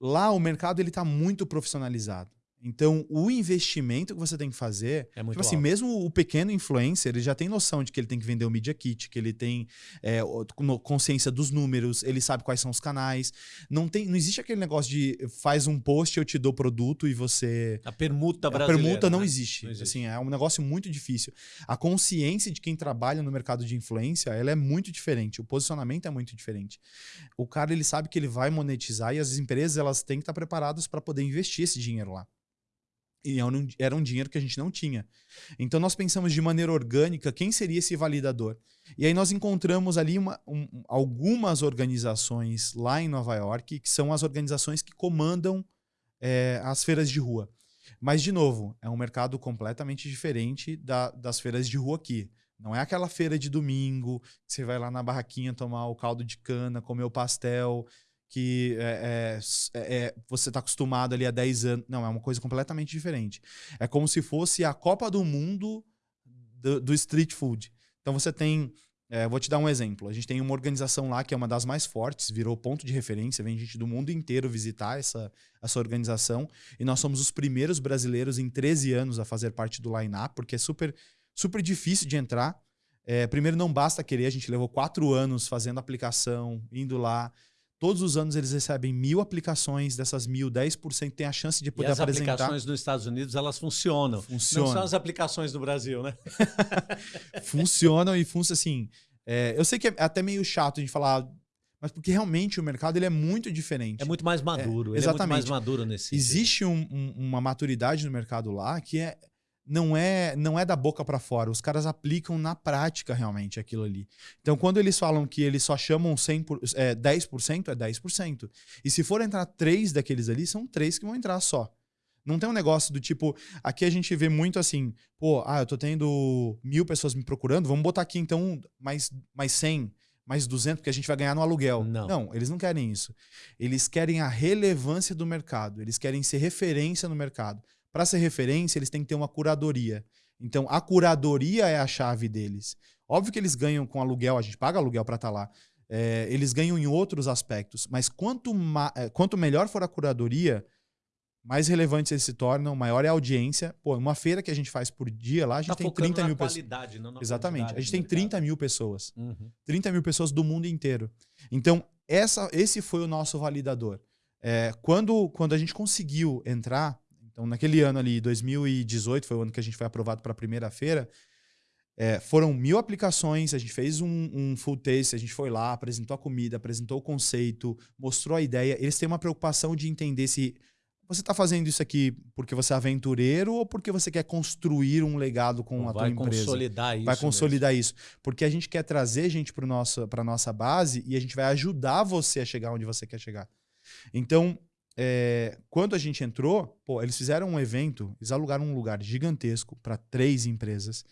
lá o mercado ele está muito profissionalizado. Então, o investimento que você tem que fazer, é muito tipo assim, mesmo o pequeno influencer, ele já tem noção de que ele tem que vender o Media Kit, que ele tem é, consciência dos números, ele sabe quais são os canais. Não tem, não existe aquele negócio de faz um post, eu te dou produto e você. A permuta brasileira. A permuta não, né? existe. não, existe. Assim, é um negócio muito difícil. A consciência de quem trabalha no mercado de influência, ela é muito diferente. O posicionamento é muito diferente. O cara, ele sabe que ele vai monetizar e as empresas, elas têm que estar preparadas para poder investir esse dinheiro lá. E era um dinheiro que a gente não tinha. Então nós pensamos de maneira orgânica quem seria esse validador. E aí nós encontramos ali uma, um, algumas organizações lá em Nova York, que são as organizações que comandam é, as feiras de rua. Mas, de novo, é um mercado completamente diferente da, das feiras de rua aqui. Não é aquela feira de domingo, que você vai lá na barraquinha tomar o caldo de cana, comer o pastel que é, é, é, você está acostumado ali há 10 anos. Não, é uma coisa completamente diferente. É como se fosse a Copa do Mundo do, do street food. Então você tem é, vou te dar um exemplo. A gente tem uma organização lá que é uma das mais fortes, virou ponto de referência, vem gente do mundo inteiro visitar essa, essa organização. E nós somos os primeiros brasileiros em 13 anos a fazer parte do line-up, porque é super, super difícil de entrar. É, primeiro, não basta querer, a gente levou quatro anos fazendo aplicação, indo lá. Todos os anos eles recebem mil aplicações, dessas mil, 10% tem a chance de poder e as apresentar. As aplicações nos Estados Unidos, elas funcionam. Funcionam. Não são as aplicações do Brasil, né? (laughs) funcionam e funcionam assim. É, eu sei que é até meio chato a gente falar, mas porque realmente o mercado ele é muito diferente. É muito mais maduro. É, exatamente. É muito mais maduro nesse Existe um, um, uma maturidade no mercado lá que é não é não é da boca para fora. Os caras aplicam na prática realmente aquilo ali. Então, quando eles falam que eles só chamam 100 por, é, 10%, é 10%. E se for entrar três daqueles ali, são três que vão entrar só. Não tem um negócio do tipo. Aqui a gente vê muito assim, pô, ah, eu tô tendo mil pessoas me procurando, vamos botar aqui então mais, mais 100, mais 200, porque a gente vai ganhar no aluguel. Não. não, eles não querem isso. Eles querem a relevância do mercado, eles querem ser referência no mercado. Para ser referência, eles têm que ter uma curadoria. Então, a curadoria é a chave deles. Óbvio que eles ganham com aluguel, a gente paga aluguel para estar tá lá. É, eles ganham em outros aspectos, mas quanto, é, quanto melhor for a curadoria, mais relevantes eles se tornam, maior é a audiência. Pô, uma feira que a gente faz por dia lá, a gente tá tem 30 mil pessoas. Exatamente. A gente tem 30 mil pessoas. Uhum. 30 mil pessoas do mundo inteiro. Então, essa, esse foi o nosso validador. É, quando, quando a gente conseguiu entrar, então, naquele ano ali, 2018, foi o ano que a gente foi aprovado para a primeira feira. É, foram mil aplicações, a gente fez um, um, full taste, a gente foi lá, apresentou a comida, apresentou o conceito, mostrou a ideia. Eles têm uma preocupação de entender se você está fazendo isso aqui porque você é aventureiro ou porque você quer construir um legado com a tua empresa? Vai consolidar isso. Vai consolidar mesmo. isso. Porque a gente quer trazer gente para a nossa base e a gente vai ajudar você a chegar onde você quer chegar. Então, é, quando a gente entrou, pô, eles fizeram um evento, eles alugaram um lugar gigantesco para três empresas,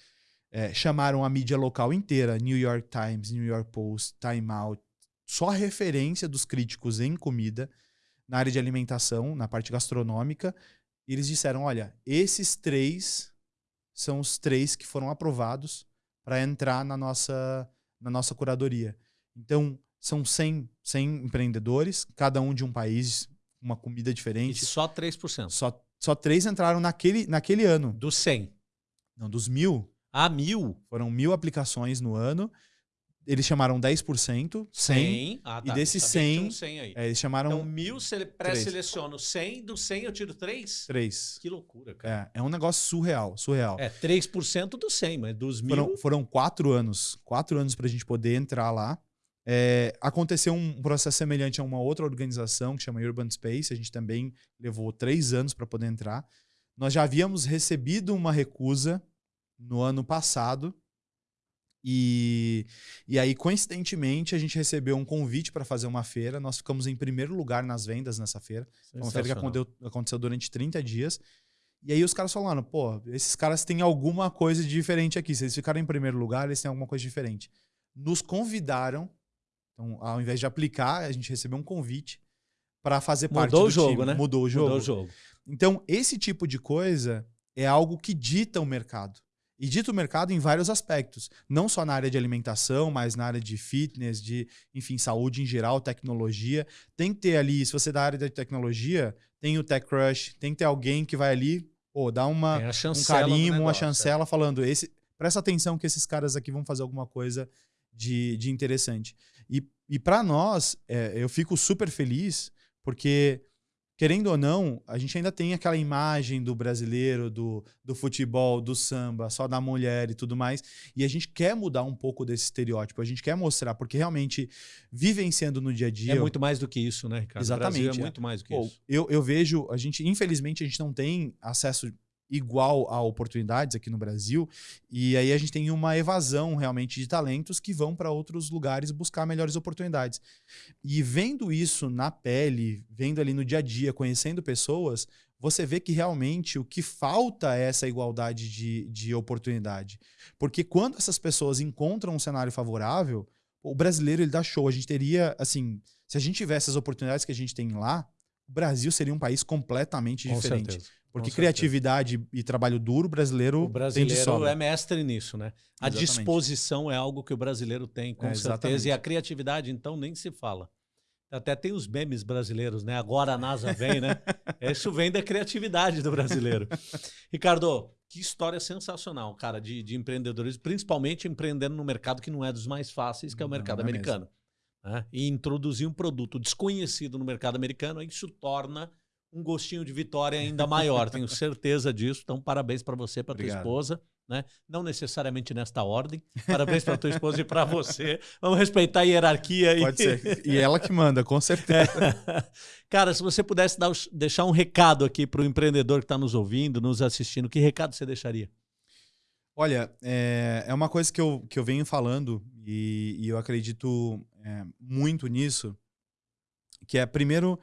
é, chamaram a mídia local inteira, New York Times, New York Post, Time Out, só referência dos críticos em comida, na área de alimentação, na parte gastronômica, e eles disseram, olha, esses três são os três que foram aprovados para entrar na nossa, na nossa curadoria. Então, são 100, 100 empreendedores, cada um de um país, uma comida diferente. E só 3%. Só, só três entraram naquele, naquele ano. Dos 100? Não, dos mil. Ah, mil? Foram mil aplicações no ano. Eles chamaram 10%, 100. 100. Ah, tá. E desses 100, 100 aí. É, eles chamaram... Então, mil pré-seleciono 100. Do 100 eu tiro 3? 3. Que loucura, cara. É, é um negócio surreal, surreal. É, 3% do 100, mas dos mil... Foram, foram quatro anos. Quatro anos pra gente poder entrar lá. É, aconteceu um processo semelhante a uma outra organização que chama Urban Space. A gente também levou três anos para poder entrar. Nós já havíamos recebido uma recusa no ano passado. E, e aí, coincidentemente, a gente recebeu um convite para fazer uma feira. Nós ficamos em primeiro lugar nas vendas nessa feira. É uma feira que aconteceu, aconteceu durante 30 dias. E aí os caras falaram, pô, esses caras têm alguma coisa diferente aqui. Se eles ficaram em primeiro lugar, eles têm alguma coisa diferente. Nos convidaram então, ao invés de aplicar, a gente recebeu um convite para fazer parte Mudou do o jogo, time. né? Mudou o jogo. Mudou o jogo. Então, esse tipo de coisa é algo que dita o mercado. E dita o mercado em vários aspectos. Não só na área de alimentação, mas na área de fitness, de, enfim, saúde em geral, tecnologia. Tem que ter ali, se você é da área de tecnologia, tem o Tech Crush, tem que ter alguém que vai ali, pô, dar uma, um carinho, uma chancela, é. falando, esse, presta atenção que esses caras aqui vão fazer alguma coisa de, de interessante. E, e para nós, é, eu fico super feliz, porque, querendo ou não, a gente ainda tem aquela imagem do brasileiro, do, do futebol, do samba, só da mulher e tudo mais. E a gente quer mudar um pouco desse estereótipo, a gente quer mostrar, porque realmente, vivenciando no dia a dia. É muito mais do que isso, né, Ricardo? Exatamente. é muito mais do que Pô, isso. Eu, eu vejo, a gente, infelizmente, a gente não tem acesso igual a oportunidades aqui no Brasil. E aí a gente tem uma evasão realmente de talentos que vão para outros lugares buscar melhores oportunidades. E vendo isso na pele, vendo ali no dia a dia, conhecendo pessoas, você vê que realmente o que falta é essa igualdade de, de oportunidade. Porque quando essas pessoas encontram um cenário favorável, o brasileiro ele dá show. A gente teria, assim, se a gente tivesse as oportunidades que a gente tem lá, o Brasil seria um país completamente Com diferente. certeza. Porque criatividade e trabalho duro, o brasileiro, O tem de brasileiro sobra. é mestre nisso, né? A Exatamente. disposição é algo que o brasileiro tem, com É, certeza. exatamente. E a criatividade, então, nem se fala. Até tem os memes brasileiros, né? Agora a NASA vem, né? (laughs) Isso vem da criatividade do brasileiro. Ricardo, que história sensacional, cara, de, de empreendedorismo, principalmente empreendendo no mercado que não é dos mais fáceis, que é o Não, mercado não é americano. né? E introduzir um produto desconhecido no mercado americano, isso torna um gostinho de vitória ainda maior. Tenho (laughs) certeza disso. Então, parabéns para você, para tua Obrigado. esposa. Né? Não necessariamente nesta ordem. Parabéns para tua esposa e para você. Vamos respeitar a hierarquia aí. Pode ser. E ela que manda, com certeza. (laughs) Cara, se você pudesse dar, deixar um recado aqui para o empreendedor que está nos ouvindo, nos assistindo, que recado você deixaria? Olha, é, é uma coisa que eu, que eu venho falando e, e eu acredito é, muito nisso, que é, primeiro,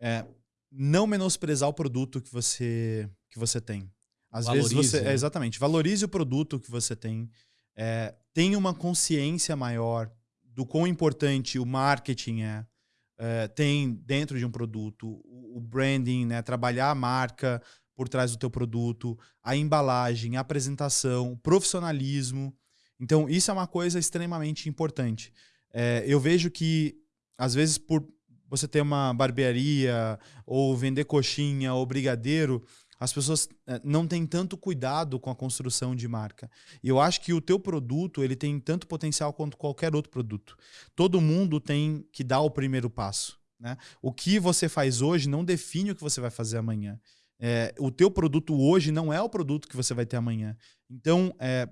é, não menosprezar o produto que você, que você tem. Às vezes Valorize, você... né? é, exatamente. Valorize o produto que você tem. É, tenha uma consciência maior do quão importante o marketing é, é, tem dentro de um produto, o, o branding, né, trabalhar a marca por trás do teu produto, a embalagem, a apresentação, o profissionalismo. Então, isso é uma coisa extremamente importante. É, eu vejo que, às vezes, por você ter uma barbearia, ou vender coxinha, ou brigadeiro, as pessoas é, não têm tanto cuidado com a construção de marca. E eu acho que o teu produto ele tem tanto potencial quanto qualquer outro produto. Todo mundo tem que dar o primeiro passo. Né? O que você faz hoje não define o que você vai fazer amanhã. É, o teu produto hoje não é o produto que você vai ter amanhã. Então, é,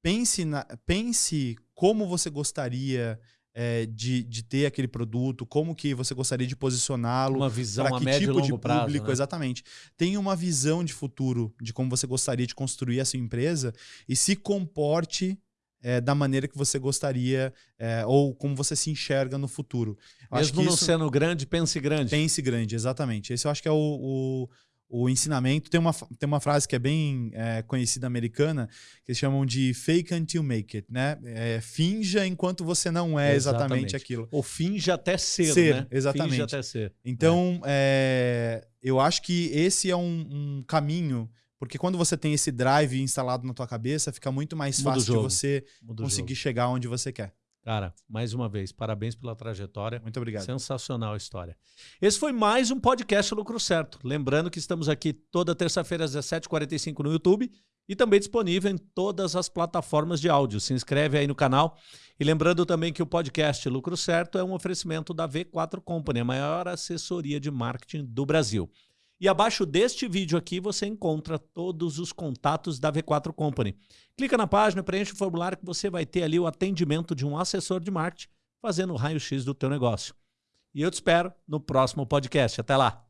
pense, na- pense como você gostaria é, de, de ter aquele produto, como que você gostaria de posicioná-lo, Uma visão para que médio tipo e de longo prazo. público, né? exatamente. Tenha uma visão de futuro de como você gostaria de construir a sua empresa e se comporte é, da maneira que você gostaria é, ou como você se enxerga no futuro. Eu acho Mesmo que não isso- sendo grande, pense grande. Pense grande, exatamente. Esse eu acho que é o, o, o ensinamento. Tem uma, tem uma frase que é bem é, conhecida americana, que eles chamam de fake until make it, né? É, finja enquanto você não é exatamente, Exatamente. aquilo. Ou finge até ser, Ser, né? exatamente. Finge até ser. Então, é, eu acho que esse é um, um caminho, porque quando você tem esse drive instalado na tua cabeça, fica muito mais Muda fácil de você Muda conseguir chegar onde você quer. Cara, mais uma vez, parabéns pela trajetória. Muito obrigado. Sensacional a história. Esse foi mais um podcast Lucro Certo. Lembrando que estamos aqui toda terça-feira às 17h45 no YouTube e também disponível em todas as plataformas de áudio. Se inscreve aí no canal. E lembrando também que o podcast Lucro Certo é um oferecimento da V4 Company, a maior assessoria de marketing do Brasil. E abaixo deste vídeo aqui você encontra todos os contatos da V4 Company. Clica na página, preenche o formulário que você vai ter ali o atendimento de um assessor de marketing fazendo o raio-x do teu negócio. E eu te espero no próximo podcast. Até lá!